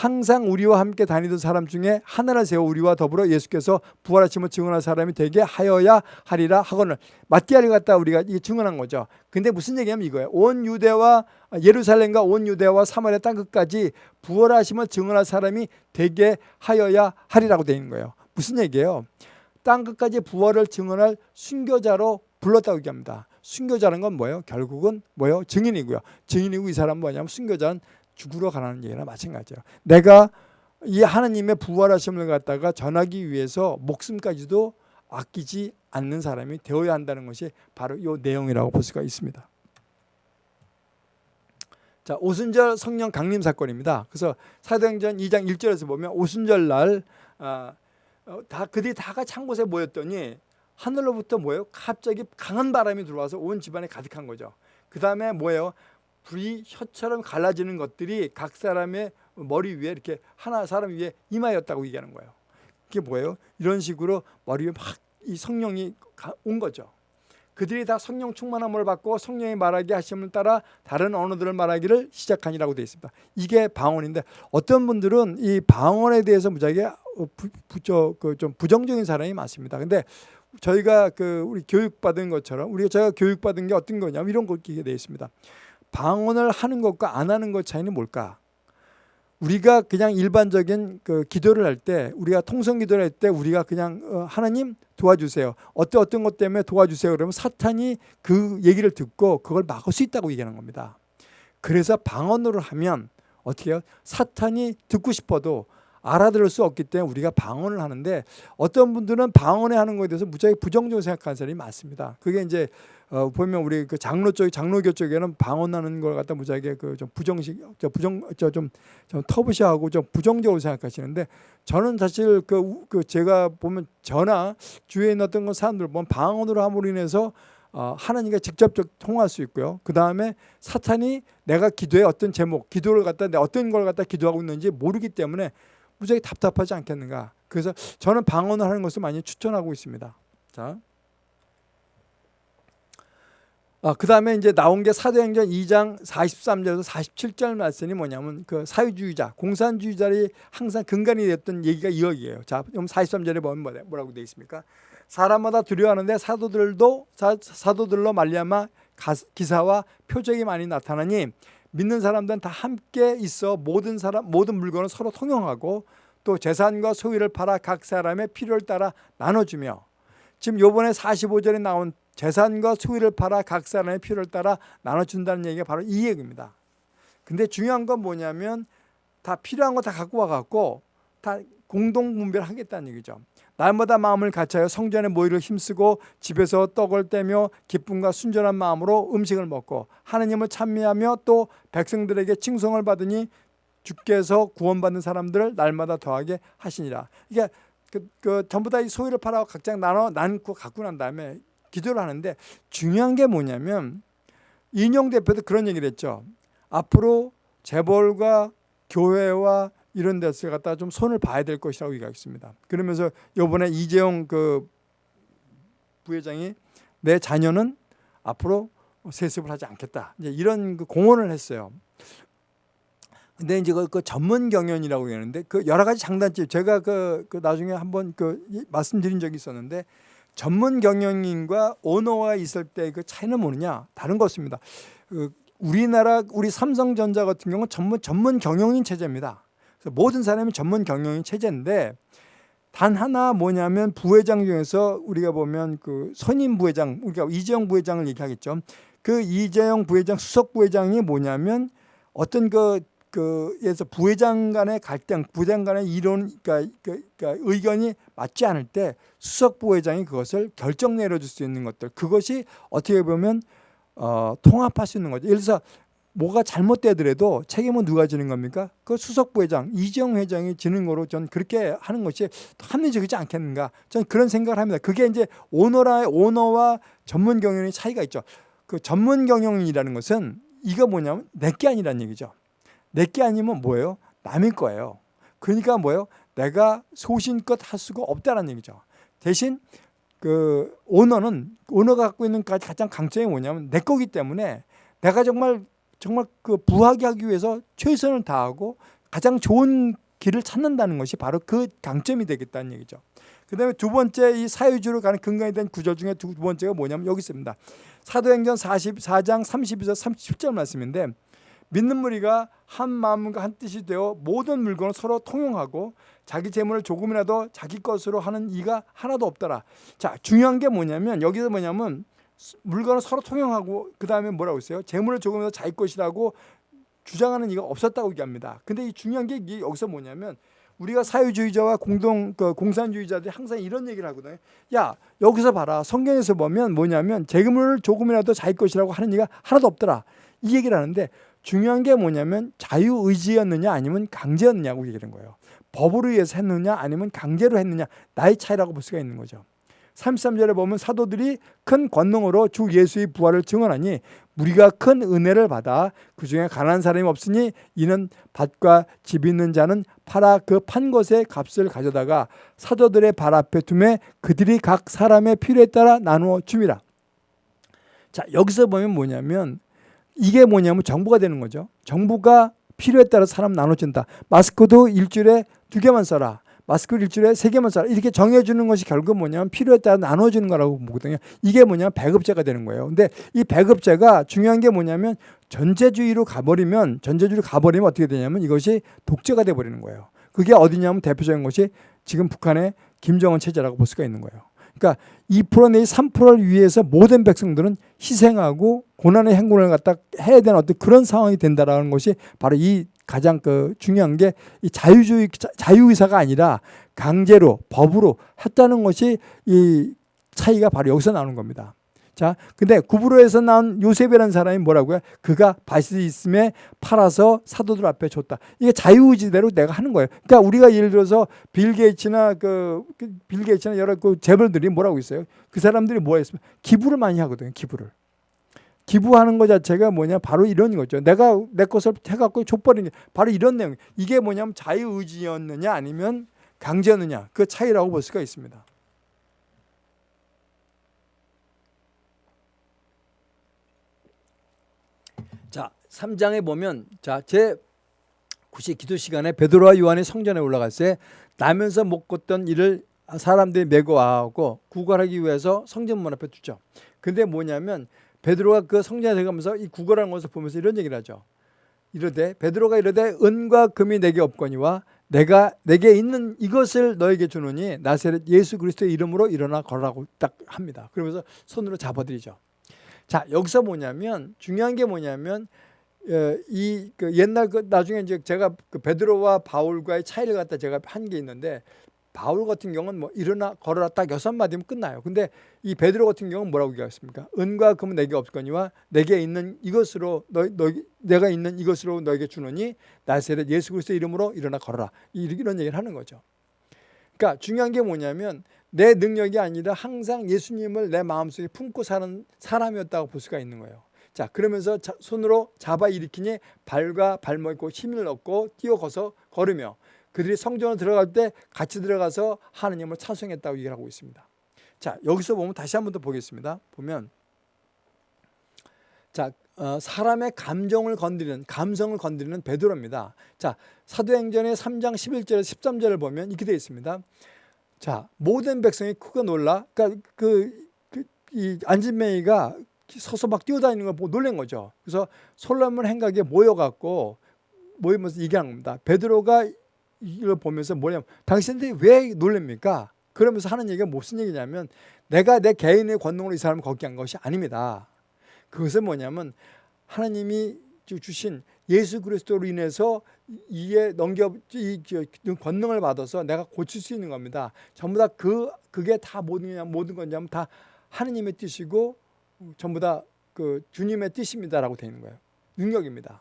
S1: 항상 우리와 함께 다니던 사람 중에 하나를 세워 우리와 더불어 예수께서 부활하심을 증언할 사람이 되게 하여야 하리라 하거늘 마띠아를 갖다 우리가 증언한 거죠. 근데 무슨 얘기냐면 이거예요. 온 유대와 예루살렘과 온 유대와 사마리아 땅 끝까지 부활하심을 증언할 사람이 되게 하여야 하리라고 되어 있는 거예요. 무슨 얘기예요? 땅 끝까지 부활을 증언할 순교자로 불렀다고 얘기합니다. 순교자는 건 뭐예요? 결국은 뭐예요? 증인이고요. 증인이고 이 사람은 뭐냐면 순교자는 죽으러 가라는 얘기나 마찬가지예요. 내가 이 하나님의 부활하심을 갖다가 전하기 위해서 목숨까지도 아끼지 않는 사람이 되어야 한다는 것이 바로 이 내용이라고 볼 수가 있습니다. 자, 오순절 성령 강림 사건입니다. 그래서 사도행전 2장 1절에서 보면 오순절 날 아, 어, 다 그들이 다 같이 한 곳에 모였더니 하늘로부터 뭐예요? 갑자기 강한 바람이 들어와서 온 집안에 가득한 거죠. 그 다음에 뭐예요? 불이 혀처럼 갈라지는 것들이 각 사람의 머리 위에 이렇게 하나 사람 위에 임하였다고 얘기하는 거예요. 그게 뭐예요? 이런 식으로 머리 위에 막 이 성령이 온 거죠. 그들이 다 성령 충만함을 받고 성령이 말하게 하심을 따라 다른 언어들을 말하기를 시작하니라고 되어 있습니다. 이게 방언인데 어떤 분들은 이 방언에 대해서 무지하게 어, 그좀 부정적인 사람이 많습니다. 근데 저희가 그 우리 교육받은 것처럼 우리가 제가 교육받은 게 어떤 거냐면 이런 거 기게 되어 있습니다. 방언을 하는 것과 안 하는 것 차이는 뭘까? 우리가 그냥 일반적인 그 기도를 할 때 우리가 통성 기도를 할 때 우리가 그냥 어, 하나님 도와주세요. 어떤 어떤 것 때문에 도와주세요. 그러면 사탄이 그 얘기를 듣고 그걸 막을 수 있다고 얘기하는 겁니다. 그래서 방언으로 하면 어떻게 해요? 사탄이 듣고 싶어도 알아들을 수 없기 때문에 우리가 방언을 하는데 어떤 분들은 방언에 하는 것에 대해서 무지하게 부정적으로 생각하는 사람이 많습니다. 그게 이제 어, 보면 우리 그 장로 쪽 장로교 쪽에는 방언하는 걸 갖다 무지하게 그 좀 부정식 저 부정 저좀 좀 터부시하고 좀 부정적으로 생각하시는데 저는 사실 그, 우- 그 제가 보면 저나 주위에 있는 어떤 그 사람들 보면 방언으로 함으로 인해서 어, 하나님과 직접적 통할 수 있고요. 그 다음에 사탄이 내가 기도의 어떤 제목, 기도를 갖다 내 어떤 걸 갖다 기도하고 있는지 모르기 때문에 무지하게 답답하지 않겠는가. 그래서 저는 방언을 하는 것을 많이 추천하고 있습니다. 자. 아, 그 다음에 이제 나온 게 사도행전 2장 43절에서 47절 말씀이 뭐냐면 그 사회주의자, 공산주의자들이 항상 근간이 됐던 얘기가 이 여기예요. 자, 그럼 43절에 보면 뭐라- 뭐라고 되어 있습니까? 사람마다 두려워하는데 사도들도 사, 사도들로 말미암아 가- 기사와 표적이 많이 나타나니 믿는 사람들은 다 함께 있어 모든 사람 모든 물건을 서로 통용하고 또 재산과 소유를 팔아 각 사람의 필요를 따라 나눠주며 지금 요번에 45절에 나온 재산과 소유를 팔아 각 사람의 필요를 따라 나눠준다는 얘기가 바로 이 얘기입니다. 근데 중요한 건 뭐냐면 다 필요한 거 다 갖고 와갖고 다 공동 분배하겠다는 얘기죠. 날마다 마음을 같이하여 성전의 모이를 힘쓰고 집에서 떡을 떼며 기쁨과 순전한 마음으로 음식을 먹고 하느님을 찬미하며 또 백성들에게 칭송을 받으니 주께서 구원받는 사람들을 날마다 더하게 하시니라. 이게 그, 그 전부 다 이 소유를 팔아 각자 나눠 나누고 갖고 난 다음에 기도를 하는데 중요한 게 뭐냐면 인용 대표도 그런 얘기를 했죠. 앞으로 재벌과 교회와 이런 데서 갖다 좀 손을 봐야 될 것이라고 얘기했습니다. 그러면서 요번에 이재용 그 부회장이 내 자녀는 앞으로 세습을 하지 않겠다. 이제 이런 그 공언을 했어요. 근데 이제 그, 그 전문 경영이라고 하는데 그 여러 가지 장단점 제가 그, 그 나중에 한번 그 이- 말씀드린 적이 있었는데 전문 경영인과 오너가 있을 때 그 차이는 뭐느냐 다른 거 없습니다. 그 우리나라 우리 삼성전자 같은 경우는 전문 전문 경영인 체제입니다. 그래서 모든 사람이 전문 경영인 체제인데 단 하나 뭐냐면 부회장 중에서 우리가 보면 그 선임 부회장 우리가 이재용 부회장을 얘기하겠죠. 그 이재용 부회장 수석 부회장이 뭐냐면 어떤 그 그에서 부회장 간의 갈등, 부회장 간의 이론, 그러니까, 그- 그러니까 의견이 맞지 않을 때 수석 부회장이 그것을 결정 내려줄 수 있는 것들, 그것이 어떻게 보면 어, 통합할 수 있는 거죠. 예를 들어서 뭐가 잘못되더라도 책임은 누가 지는 겁니까? 그 수석 부회장 이재용 회장이 지는 거로 전 그렇게 하는 것이 합리적이지 않겠는가? 전 그런 생각을 합니다. 그게 이제 오너라 오너와 전문 경영의 차이가 있죠. 그 전문 경영이라는 것은 이거 뭐냐면 내게 아니라는 얘기죠. 내게 아니면 뭐예요? 남의 거예요. 그러니까 뭐예요? 내가 소신껏 할 수가 없다는 얘기죠. 대신 그 오너는 오너가 갖고 있는 가- 가장 강점이 뭐냐면 내 거기 때문에 내가 정말 정말 그 부하게 하기 위해서 최선을 다하고 가장 좋은 길을 찾는다는 것이 바로 그 강점이 되겠다는 얘기죠. 그 다음에 두 번째 이 사유주로 가는 근간이 된 구절 중에 두 번째가 뭐냐면 여기 있습니다. 사도행전 44장 32절 37절 말씀인데 믿는 무리가 한 마음과 한 뜻이 되어 모든 물건을 서로 통용하고 자기 재물을 조금이라도 자기 것으로 하는 이가 하나도 없더라. 자, 중요한 게 뭐냐면 여기서 뭐냐면 물건을 서로 통용하고 그 다음에 뭐라고 했어요? 재물을 조금이라도 자기 것이라고 주장하는 이가 없었다고 얘기합니다. 근데 이 중요한 게 여기서 뭐냐면 우리가 사회주의자와 공동 그 공산주의자들이 항상 이런 얘기를 하거든요. 야 여기서 봐라 성경에서 보면 뭐냐면 재물을 조금이라도 자기 것이라고 하는 이가 하나도 없더라. 이 얘기를 하는데 중요한 게 뭐냐면 자유의지였느냐 아니면 강제였느냐고 얘기하는 거예요. 법으로 의해서 했느냐 아니면 강제로 했느냐 나의 차이라고 볼 수가 있는 거죠. 33절에 보면 사도들이 큰 권능으로 주 예수의 부활을 증언하니 우리가 큰 은혜를 받아 그 중에 가난한 사람이 없으니 이는 밭과 집 있는 자는 팔아 그 판 것의 값을 가져다가 사도들의 발 앞에 두매 그들이 각 사람의 필요에 따라 나누어 줍니다. 자 여기서 보면 뭐냐면 이게 뭐냐면 정부가 되는 거죠. 정부가 필요에 따라 사람 나눠준다. 마스크도 일주일에 두 개만 써라. 마스크를 일주일에 세 개만 써라. 이렇게 정해주는 것이 결국 뭐냐면 필요에 따라 나눠주는 거라고 보거든요. 이게 뭐냐면 배급제가 되는 거예요. 근데 이 배급제가 중요한 게 뭐냐면 전제주의로 가버리면 전제주의로 가버리면 어떻게 되냐면 이것이 독재가 돼버리는 거예요. 그게 어디냐면 대표적인 것이 지금 북한의 김정은 체제라고 볼 수가 있는 거예요. 그러니까 2% 내지 3%를 위해서 모든 백성들은 희생하고 고난의 행군을 갖다 해야 되는 어떤 그런 상황이 된다라는 것이 바로 이 가장 그 중요한 게 이 자유주의 자유의사가 아니라 강제로 법으로 했다는 것이 이 차이가 바로 여기서 나오는 겁니다. 자, 근데 구브로에서 나온 요셉이라는 사람이 뭐라고요? 그가 밭이 있음에 팔아서 사도들 앞에 줬다. 이게 자유의지대로 내가 하는 거예요. 그러니까 우리가 예를 들어서 빌 게이츠나 그, 빌 게이츠나 여러 그 재벌들이 뭐라고 있어요? 그 사람들이 뭐 했으면 기부를 많이 하거든요. 기부를. 기부하는 것 자체가 뭐냐 바로 이런 거죠. 내가 내 것을 해갖고 족버리는 게 바로 이런 내용. 이게 뭐냐면 자유의지였느냐 아니면 강제였느냐 그 차이라고 볼 수가 있습니다. 자, 3장에 보면 자, 제 9시 기도 시간에 베드로와 요한이 성전에 올라갔을 때 나면서 못 걷던 일을 사람들이 메고 와고 구걸하기 위해서 성전문 앞에 두죠. 근데 뭐냐면 베드로가 그 성전에 들어가면서 이 구걸하는 것을 보면서 이런 얘기를 하죠. 이르되 베드로가 이르되 은과 금이 내게 없거니와 내가 내게 있는 이것을 너에게 주노니 나세렛 예수 그리스도의 이름으로 일어나 걸라고 딱 합니다. 그러면서 손으로 잡아드리죠. 자 여기서 뭐냐면 중요한 게 뭐냐면 어, 이그 옛날 그 나중에 이제 제가 그 베드로와 바울과의 차이를 갖다 제가 한 게 있는데 바울 같은 경우는 뭐 일어나 걸어라 딱 여섯 마디면 끝나요. 근데 이 베드로 같은 경우는 뭐라고 얘기하습니까 은과 금은 내게 없거니와 내게 있는 이것으로 너, 너 내가 있는 이것으로 너에게 주노니 나세렛 예수 그리스도 이름으로 일어나 걸어라. 이런 얘기를 하는 거죠. 그러니까 중요한 게 뭐냐면 내 능력이 아니라 항상 예수님을 내 마음속에 품고 사는 사람이었다고 볼 수가 있는 거예요. 자 그러면서 자, 손으로 잡아 일으키니 발과 발목에 힘을 얻고 뛰어거서 걸으며 그들이 성전을 들어갈 때 같이 들어가서 하느님을 찬송했다고 얘기를 하고 있습니다. 자 여기서 보면 다시 한 번 더 보겠습니다. 보면 자 어, 사람의 감정을 건드리는 감성을 건드리는 베드로입니다. 자 사도행전의 3장 11절 13절을 보면 이렇게 되어 있습니다. 자 모든 백성이 크게 놀라 그러니까 그, 그, 이 안진맹이가 서서 막 뛰어다니는 걸 보고 놀란 거죠. 그래서 솔로몬 행각에 모여 갖고 모이면서 얘기하는 겁니다. 베드로가 이걸 보면서 뭐냐면 당신들이 왜 놀랍니까? 그러면서 하는 얘기가 무슨 얘기냐면 내가 내 개인의 권능으로 이 사람을 걷게 한 것이 아닙니다. 그것은 뭐냐면 하나님이 주신 예수 그리스도로 인해서 이에 넘겨 이 권능을 받아서 내가 고칠 수 있는 겁니다. 전부 다 그 그게 다 모든 모든 건냐면 다 하나님의 뜻이고 전부 다 그 주님의 뜻입니다라고 되어 있는 거예요. 능력입니다.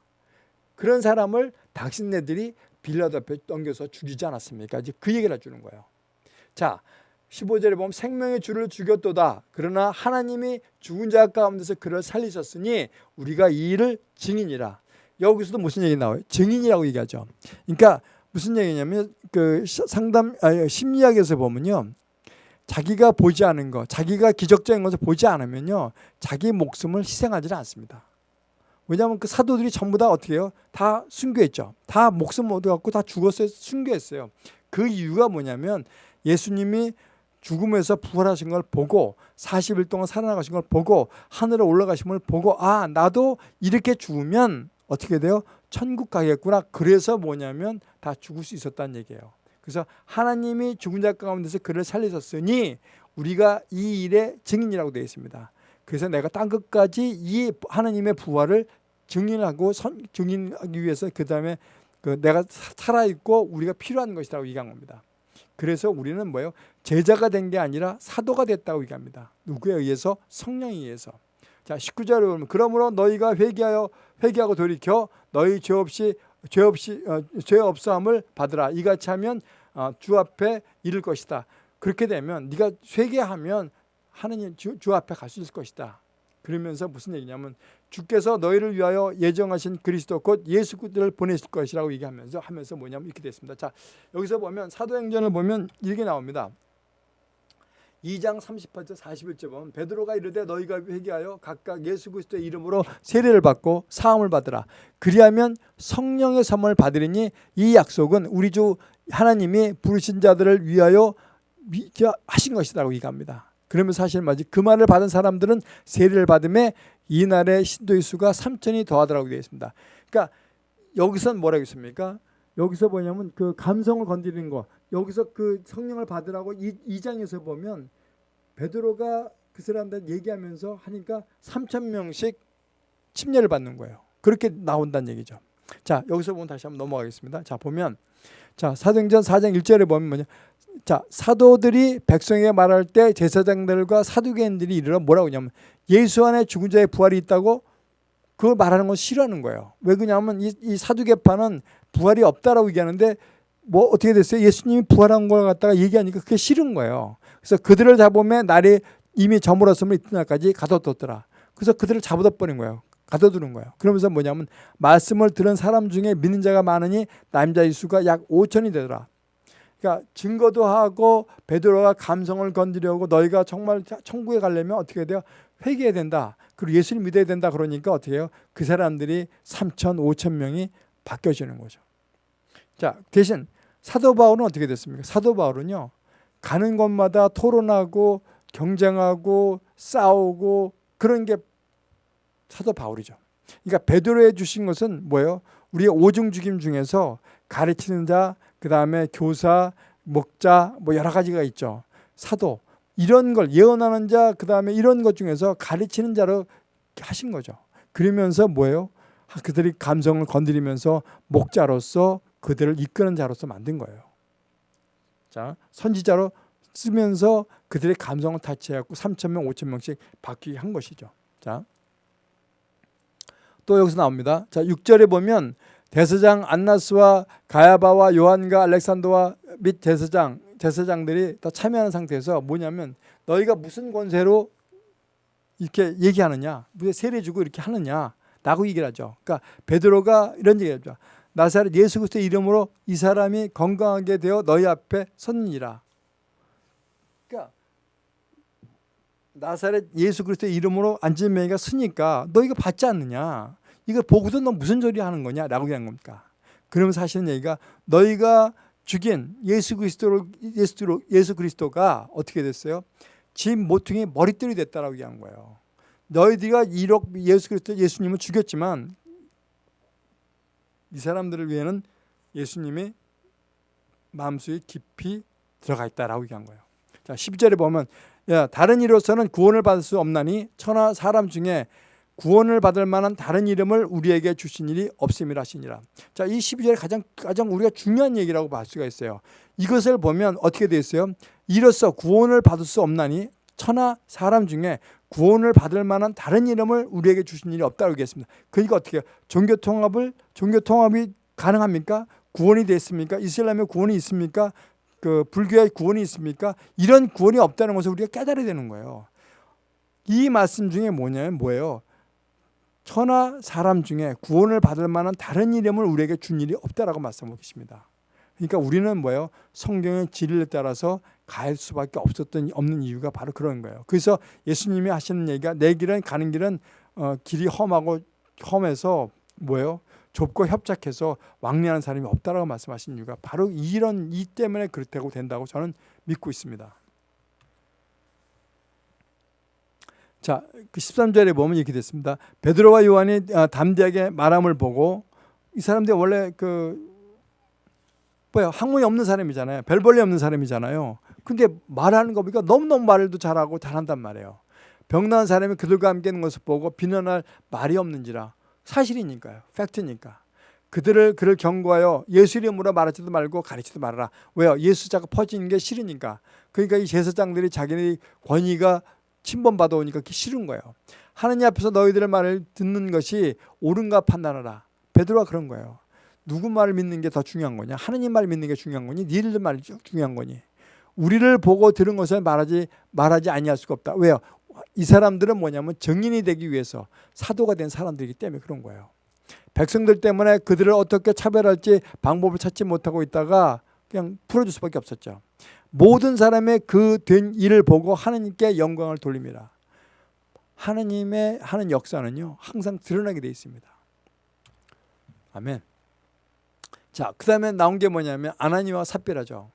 S1: 그런 사람을 당신네들이 빌라도 앞에 넘겨서 죽이지 않았습니까? 이제 그 얘기를 해주는 거예요. 자, 15절에 보면 생명의 주를 죽였도다. 그러나 하나님이 죽은 자 가운데서 그를 살리셨으니 우리가 이 일을 증인이라. 여기서도 무슨 얘기 나와요? 증인이라고 얘기하죠. 그러니까 무슨 얘기냐면 그 상담 아니, 심리학에서 보면요. 자기가 보지 않은 것, 자기가 기적적인 것을 보지 않으면요. 자기 목숨을 희생하지 않습니다. 왜냐하면 그 사도들이 전부 다 어떻게 해요? 다 순교했죠. 다 목숨 얻어갖고 다 죽었어요. 순교했어요. 그 이유가 뭐냐면 예수님이 죽음에서 부활하신 걸 보고 40일 동안 살아나가신 걸 보고 하늘에 올라가신 걸 보고 아 나도 이렇게 죽으면 어떻게 돼요? 천국 가겠구나. 그래서 뭐냐면 다 죽을 수 있었다는 얘기예요. 그래서 하나님이 죽은 자 가운데서 그를 살리셨으니 우리가 이 일의 증인이라고 되어 있습니다. 그래서 내가 땅 끝까지 이 하나님의 부활을 증인하고 선, 증인하기 위해서 그 다음에 그 내가 살아있고 우리가 필요한 것이라고 얘기한 겁니다. 그래서 우리는 뭐예요? 제자가 된 게 아니라 사도가 됐다고 얘기합니다. 누구에 의해서? 성령에 의해서. 자, 19절에 보면 그러므로 너희가 회개하여 회개하고 돌이켜 너희 죄 없이 죄 없이 어, 죄 없사함을 받으라. 이같이 하면 어, 주 앞에 이를 것이다. 그렇게 되면 네가 회개하면 하느님 주, 주 앞에 갈 수 있을 것이다. 그러면서 무슨 얘기냐면 주께서 너희를 위하여 예정하신 그리스도 곧 예수 그리스도를 보내실 것이라고 얘기하면서 하면서 뭐냐면 이렇게 됐습니다. 자 여기서 보면 사도행전을 보면 이렇게 나옵니다. 2장 38절 41절 보면 베드로가 이르되 너희가 회개하여 각각 예수 그리스도의 이름으로 세례를 받고 사함을 받으라. 그리하면 성령의 선물 받으리니 이 약속은 우리 주 하나님이 부르신 자들을 위하여 하신 것이라고 얘기합니다. 그러면 사실 맞지. 그 말을 받은 사람들은 세례를 받음에 이날의 신도의 수가 3천이 더하더라고 되어 있습니다. 그러니까 여기서 뭐라고 했습니까? 여기서 뭐냐면 그 감성을 건드리는 거. 여기서 그 성령을 받으라고 이, 이 장에서 보면 베드로가 그 사람들 얘기하면서 하니까 3천 명씩 침례를 받는 거예요. 그렇게 나온다는 얘기죠. 자, 여기서 보면 다시 한번 넘어가겠습니다. 자, 보면 자, 사도행전 4장 1절에 보면 뭐냐? 자, 사도들이 백성에게 말할 때 제사장들과 사두개인들이 이르러 뭐라고 하냐면 예수 안에 죽은 자의 부활이 있다고 그걸 말하는 건 싫어하는 거예요. 왜 그러냐면 이, 이 사두개파는 부활이 없다라고 얘기하는데 뭐 어떻게 됐어요? 예수님이 부활한 걸 갖다가 얘기하니까 그게 싫은 거예요. 그래서 그들을 잡으면 날이 이미 저물었으면 이튿날까지 가둬뒀더라. 그래서 그들을 잡아둬 버린 거예요. 가둬두는 거예요. 그러면서 뭐냐면 말씀을 들은 사람 중에 믿는 자가 많으니 남자의 수가 약 5천이 되더라. 그러니까 증거도 하고 베드로가 감성을 건드려고 너희가 정말 천국에 가려면 어떻게 돼요? 회개해야 된다. 그리고 예수를 믿어야 된다. 그러니까 어떻게 해요? 그 사람들이 3천, 5천 명이 바뀌어지는 거죠. 자, 대신 사도 바울은 어떻게 됐습니까? 사도 바울은요. 가는 곳마다 토론하고 경쟁하고 싸우고 그런 게 사도 바울이죠. 그러니까 베드로에 주신 것은 뭐예요? 우리의 오중 죽임 중에서 가르치는 자, 그 다음에 교사, 목자 뭐 여러 가지가 있죠. 사도 이런 걸 예언하는 자, 그 다음에 이런 것 중에서 가르치는 자로 하신 거죠. 그러면서 뭐예요? 그들이 감성을 건드리면서 목자로서 그들을 이끄는 자로서 만든 거예요. 자, 선지자로 쓰면서 그들의 감성을 타치해갖고 3천 명, 5천 명씩 바뀌게 한 것이죠. 자, 또 여기서 나옵니다. 자, 6절에 보면 대서장 안나스와 가야바와 요한과 알렉산더와 및 대서장 제사장들이 다 참여하는 상태에서 뭐냐면 너희가 무슨 권세로 이렇게 얘기하느냐 무슨 세례 주고 이렇게 하느냐 라고 얘기를 하죠. 그러니까 베드로가 이런 얘기를 하죠. 나사렛 예수 그리스도의 이름으로 이 사람이 건강하게 되어 너희 앞에 섰느니라. 그러니까 나사렛 예수 그리스도의 이름으로 안진명이가 쓰니까 너 이거 받지 않느냐 이걸 보고도 너 무슨 소리 하는 거냐 라고 얘기한 겁니까 그러면서 하시는 얘기가 너희가 죽인 예수 그리스도를 예수, 예수 그리스도가 어떻게 됐어요? 집 모퉁이 머리띠이 됐다라고 얘기한 거예요. 너희들이 이렇 예수 그리스도 예수님을 죽였지만 이 사람들을 위해는 예수님이 마음속에 깊이 들어가 있다라고 얘기한 거예요. 자, 12절에 보면 야, 다른 이로서는 구원을 받을 수 없나니 천하 사람 중에 구원을 받을 만한 다른 이름을 우리에게 주신 일이 없음이라 하시니라. 자, 이 12절에 가장 가장 우리가 중요한 얘기라고 볼 수가 있어요. 이것을 보면 어떻게 되어 있어요? 이로써 구원을 받을 수 없나니 천하 사람 중에 구원을 받을 만한 다른 이름을 우리에게 주신 일이 없다고 얘기했습니다. 그러니까 어떻게 해요? 종교 통합을 종교 통합이 가능합니까? 구원이 됐습니까? 이슬람의 구원이 있습니까? 그 불교의 구원이 있습니까? 이런 구원이 없다는 것을 우리가 깨달아야 되는 거예요. 이 말씀 중에 뭐냐면 뭐예요? 천하 사람 중에 구원을 받을 만한 다른 이름을 우리에게 준 일이 없다라고 말씀하고 계십니다. 그러니까 우리는 뭐예요? 성경의 진리에 따라서 갈 수밖에 없었던 없는 이유가 바로 그런 거예요. 그래서 예수님이 하시는 얘기가 내 길은 가는 길은 어, 길이 험하고 험해서 뭐예요? 좁고 협착해서 왕래하는 사람이 없다라고 말씀하신 이유가 바로 이런 이 때문에 그렇다고 된다고 저는 믿고 있습니다. 자, 그 13절에 보면 이렇게 됐습니다. 베드로와 요한이 아, 담대하게 말함을 보고 이 사람들이 원래 그 뭐야 학문이 없는 사람이잖아요. 별 볼일 없는 사람이잖아요. 근데 말하는 거 보니까 너무너무 말도 잘하고 잘한단 말이에요. 병난 사람이 그들과 함께 있는 것을 보고 비난할 말이 없는지라 사실이니까요. 팩트니까. 그들을 그를 경고하여 예수 이름으로 말하지도 말고 가르치도 말아라. 왜요? 예수 자가 퍼지는 게 싫으니까. 그러니까 이 제사장들이 자기네 권위가 침범받아 오니까 싫은 거예요. 하느님 앞에서 너희들의 말을 듣는 것이 옳은가 판단하라. 베드로가 그런 거예요. 누구 말을 믿는 게 더 중요한 거냐? 하느님 말 믿는 게 중요한 거니? 니들 말이 중요한 거니? 우리를 보고 들은 것을 말하지 말하지 아니할 수가 없다. 왜요? 이 사람들은 뭐냐면 정인이 되기 위해서 사도가 된 사람들이기 때문에 그런 거예요. 백성들 때문에 그들을 어떻게 차별할지 방법을 찾지 못하고 있다가 그냥 풀어줄 수밖에 없었죠. 모든 사람의 그 된 일을 보고 하느님께 영광을 돌립니다. 하느님의 하는 역사는요 항상 드러나게 되어 있습니다. 아멘. 자, 그 다음에 나온 게 뭐냐면 아나니와 삽비라죠.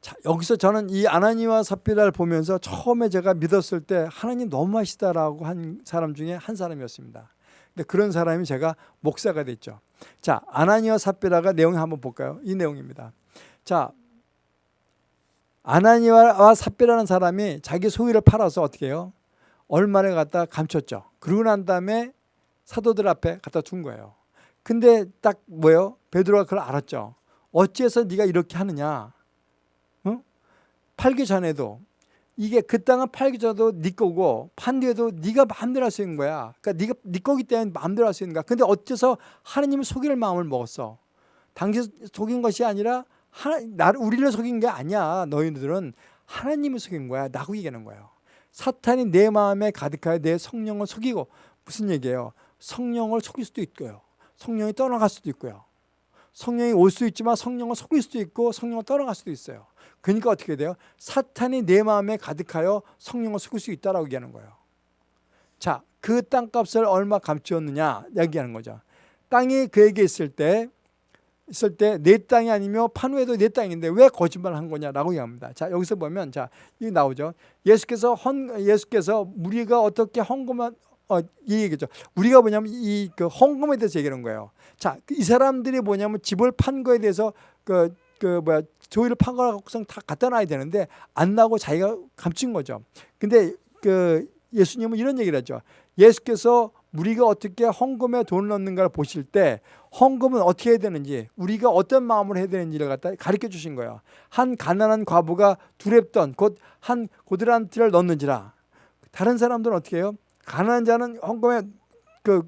S1: 자, 여기서 저는 이 아나니와 삽비라를 보면서 처음에 제가 믿었을 때 하나님 너무 하시다라고 한 사람 중에 한 사람이었습니다. 근데 그런 사람이 제가 목사가 됐죠. 자, 아나니와 삽비라가 내용 한번 볼까요? 이 내용입니다. 자, 아나니와 삽비라는 사람이 자기 소유를 팔아서 어떻게 해요? 얼마를 갖다 감췄죠. 그러고 난 다음에 사도들 앞에 갖다 둔 거예요. 근데 딱 뭐예요? 베드로가 그걸 알았죠. 어찌해서 네가 이렇게 하느냐? 어? 팔기 전에도 이게 그 땅은 팔기 전에도 네 거고 판 뒤에도 네가 마음대로 할 수 있는 거야. 그러니까 네가 네 거기 때문에 마음대로 할 수 있는 거야. 근데 어째서 하나님을 속일 마음을 먹었어? 당신 속인 것이 아니라 하나, 나를 우리를 속인 게 아니야. 너희들은 하나님을 속인 거야. 나고 얘기하는 거예요. 사탄이 내 마음에 가득하여 내 성령을 속이고 무슨 얘기예요? 성령을 속일 수도 있고요. 성령이 떠나갈 수도 있고요. 성령이 올 수 있지만 성령을 속일 수도 있고 성령을 떠나갈 수도 있어요. 그러니까 어떻게 돼요? 사탄이 내 마음에 가득하여 성령을 속일 수 있다라고 얘기하는 거예요. 자, 그 땅값을 얼마 감추었느냐 얘기하는 거죠. 땅이 그에게 있을 때 있을 때 내 땅이 아니며 판후에도 내 땅인데 왜 거짓말을 한 거냐라고 얘기합니다. 자 여기서 보면 자 이게 나오죠. 예수께서 헌 예수께서 우리가 어떻게 헌금한 어, 이 얘기죠. 우리가 뭐냐면 이 그 헌금에 대해서 얘기하는 거예요. 자, 이 사람들이 뭐냐면 집을 판 거에 대해서 그, 그 뭐야 조의를 판 거라고 다 갖다 놔야 되는데 안 나고 자기가 감춘 거죠. 근데 그 예수님은 이런 얘기를 하죠. 예수께서 우리가 어떻게 헌금에 돈을 넣는가를 보실 때 헌금은 어떻게 해야 되는지 우리가 어떤 마음으로 해야 되는지를 갖다 가르쳐 주신 거예요. 한 가난한 과부가 두렵던 곧 한 고드란 티를 넣는지라 다른 사람들은 어떻게 해요? 가난한 자는 헌금에 그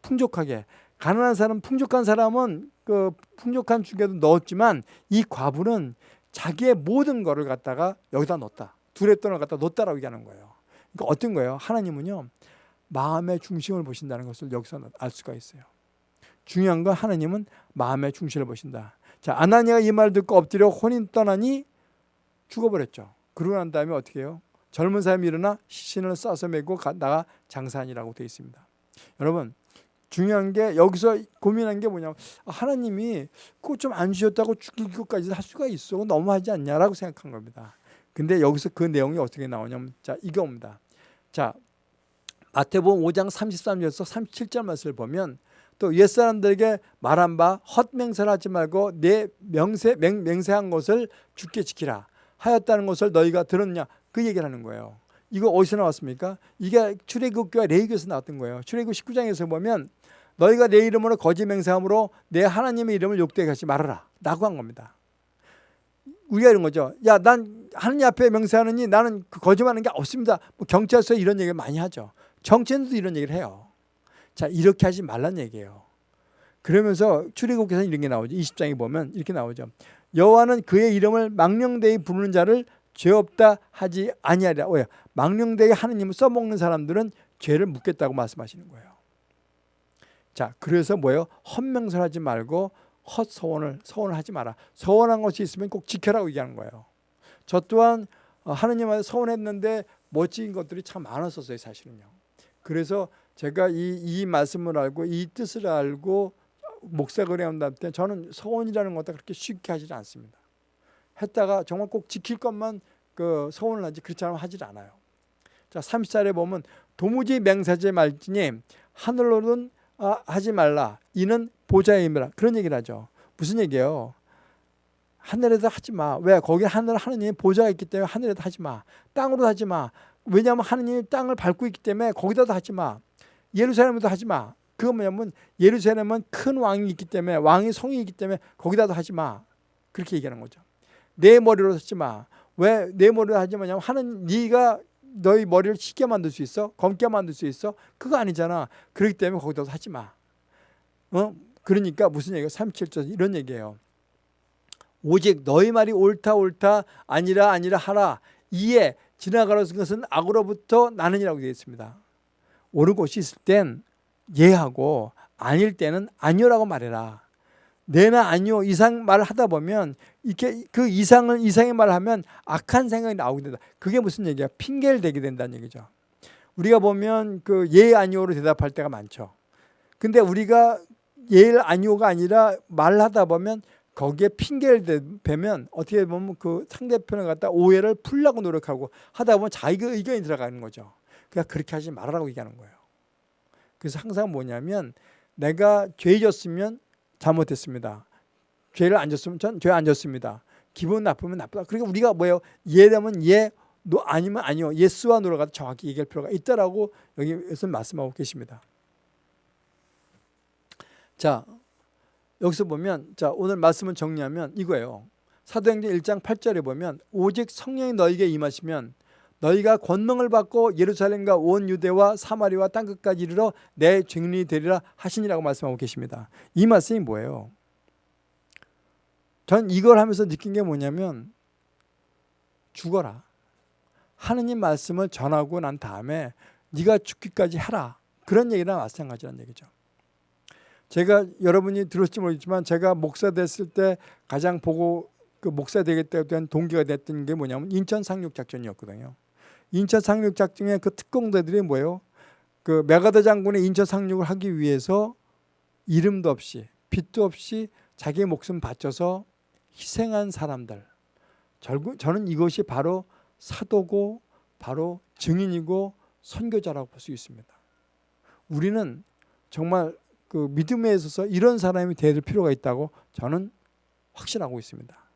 S1: 풍족하게 가난한 사람 풍족한 사람은 그 풍족한 중에도 넣었지만 이 과부는 자기의 모든 거를 갖다가 여기다 넣었다. 두레돈을 갖다 넣었다라고 얘기하는 거예요. 그러니까 어떤 거예요? 하나님은요. 마음의 중심을 보신다는 것을 여기서 알 수가 있어요. 중요한 건 하나님은 마음의 중심을 보신다. 자, 아나니아가 이말 듣고 엎드려 혼인 떠나니 죽어버렸죠. 그러고 난 다음에 어떻게 해요? 젊은 사람이 일어나 시신을 싸서 메고 나가 장사하니라고 되어 있습니다. 여러분 중요한 게 여기서 고민한 게 뭐냐면 아, 하나님이 그거 좀 안 주셨다고 죽일 것까지 할 수가 있어 너무하지 않냐라고 생각한 겁니다. 근데 여기서 그 내용이 어떻게 나오냐면 자 이겁니다. 자 마태복음 5장 33절에서 37절 말씀을 보면 또 옛사람들에게 말한 바 헛맹세를 하지 말고 내 명세, 맹, 맹세한 것을 죽게 지키라 하였다는 것을 너희가 들었냐 그 얘기를 하는 거예요. 이거 어디서 나왔습니까? 이게 출애굽교와 레위기에서 나왔던 거예요. 출애굽 19장에서 보면 너희가 내 이름으로 거짓 맹세함으로 내 하나님의 이름을 욕되게 하지 말아라 라고 한 겁니다. 우리가 이런 거죠. 야, 난 하나님 앞에 맹세하느니 나는 그 거짓말하는 게 없습니다. 뭐 경찰서에 이런 얘기를 많이 하죠. 정치인도 이런 얘기를 해요. 자, 이렇게 하지 말란 얘기예요. 그러면서 출애굽에서 이런 게 나오죠. 20장에 보면 이렇게 나오죠. 여호와는 그의 이름을 망령되이 부르는 자를 죄 없다 하지 아니하리라. 왜? 망령되이 하느님을 써먹는 사람들은 죄를 묻겠다고 말씀하시는 거예요. 자, 그래서 뭐예요? 헛명설 하지 말고 헛서원을 서원을 하지 마라. 서원한 것이 있으면 꼭 지켜라고 얘기하는 거예요. 저 또한 하느님한테 서원했는데 멋진 것들이 참 많았었어요, 사실은요. 그래서 제가 이, 이 말씀을 알고 이 뜻을 알고 목사거리 한다을 때 저는 서원이라는 것도 그렇게 쉽게 하지 않습니다. 했다가 정말 꼭 지킬 것만 그 서원을 하지 그렇지 않으면 하질 않아요. 자, 30절에 보면 도무지 맹세하지 말지니 하늘로는 아, 하지 말라. 이는 보좌임이라. 그런 얘기를 하죠. 무슨 얘기예요? 하늘에도 하지 마. 왜? 거기 하늘 하느님 보좌가 있기 때문에 하늘에도 하지 마. 땅으로 하지 마. 왜냐하면 하느님이 땅을 밟고 있기 때문에 거기다도 하지 마. 예루살렘에도 하지 마. 그거 뭐냐면 예루살렘은 큰 왕이 있기 때문에 왕의 성이 있기 때문에 거기다도 하지 마. 그렇게 얘기하는 거죠. 내 머리로 하지 마. 왜 내 머리로 하지 마냐면 하는 네가 너희 머리를 쉽게 만들 수 있어? 검게 만들 수 있어? 그거 아니잖아. 그렇기 때문에 거기다도 하지 마. 어? 그러니까 무슨 얘기가 37절 이런 얘기예요. 오직 너희 말이 옳다 옳다 아니라 아니라 하라. 이에 지나가는 것은 악으로부터 나는이라고 되어 있습니다. 옳은 곳이 있을 땐 예하고 아닐 때는 아니오라고 말해라. 내나 아니오 이상 말을 하다 보면 이렇게 그 이상을 이상의 말을 하면 악한 생각이 나오게 된다. 그게 무슨 얘기야? 핑계를 대게 된다는 얘기죠. 우리가 보면 그 예 아니오로 대답할 때가 많죠. 근데 우리가 예 아니오가 아니라 말하다 보면 거기에 핑계를 대면 어떻게 보면 그 상대편을 갖다 오해를 풀려고 노력하고 하다 보면 자기 의견이 들어가는 거죠. 그러니까 그렇게 하지 말아라고 얘기하는 거예요. 그래서 항상 뭐냐면 내가 죄 졌으면 잘못했습니다. 죄를 안 졌으면 전 죄 안 졌습니다. 기분 나쁘면 나쁘다. 그러니까 우리가 뭐예요? 예라면 예, no 아니면 아니요. yes와 no를 갖다 정확히 얘기할 필요가 있다라고 여기에서 말씀하고 계십니다. 자, 여기서 보면 자, 오늘 말씀을 정리하면 이거예요. 사도행전 1장 8절에 보면 오직 성령이 너에게 임하시면 너희가 권능을 받고 예루살렘과 온 유대와 사마리아와 땅끝까지 이르러 내 증인이 되리라 하시니라고 말씀하고 계십니다. 이 말씀이 뭐예요? 전 이걸 하면서 느낀 게 뭐냐면 죽어라. 하느님 말씀을 전하고 난 다음에 네가 죽기까지 하라. 그런 얘기랑 마찬가지란 얘기죠. 제가 여러분이 들었을지 모르겠지만 제가 목사 됐을 때 가장 보고 그 목사 되겠다고 한 동기가 됐던 게 뭐냐면 인천 상륙 작전이었거든요. 인천 상륙 작전의 그 특공대들이 뭐예요? 그 메가더 장군의 인천 상륙을 하기 위해서 이름도 없이 빛도 없이 자기 목숨 바쳐서 희생한 사람들. 저는 이것이 바로 사도고 바로 증인이고 선교자라고 볼 수 있습니다. 우리는 정말 그 믿음에 있어서 이런 사람이 될 필요가 있다고 저는 확신하고 있습니다.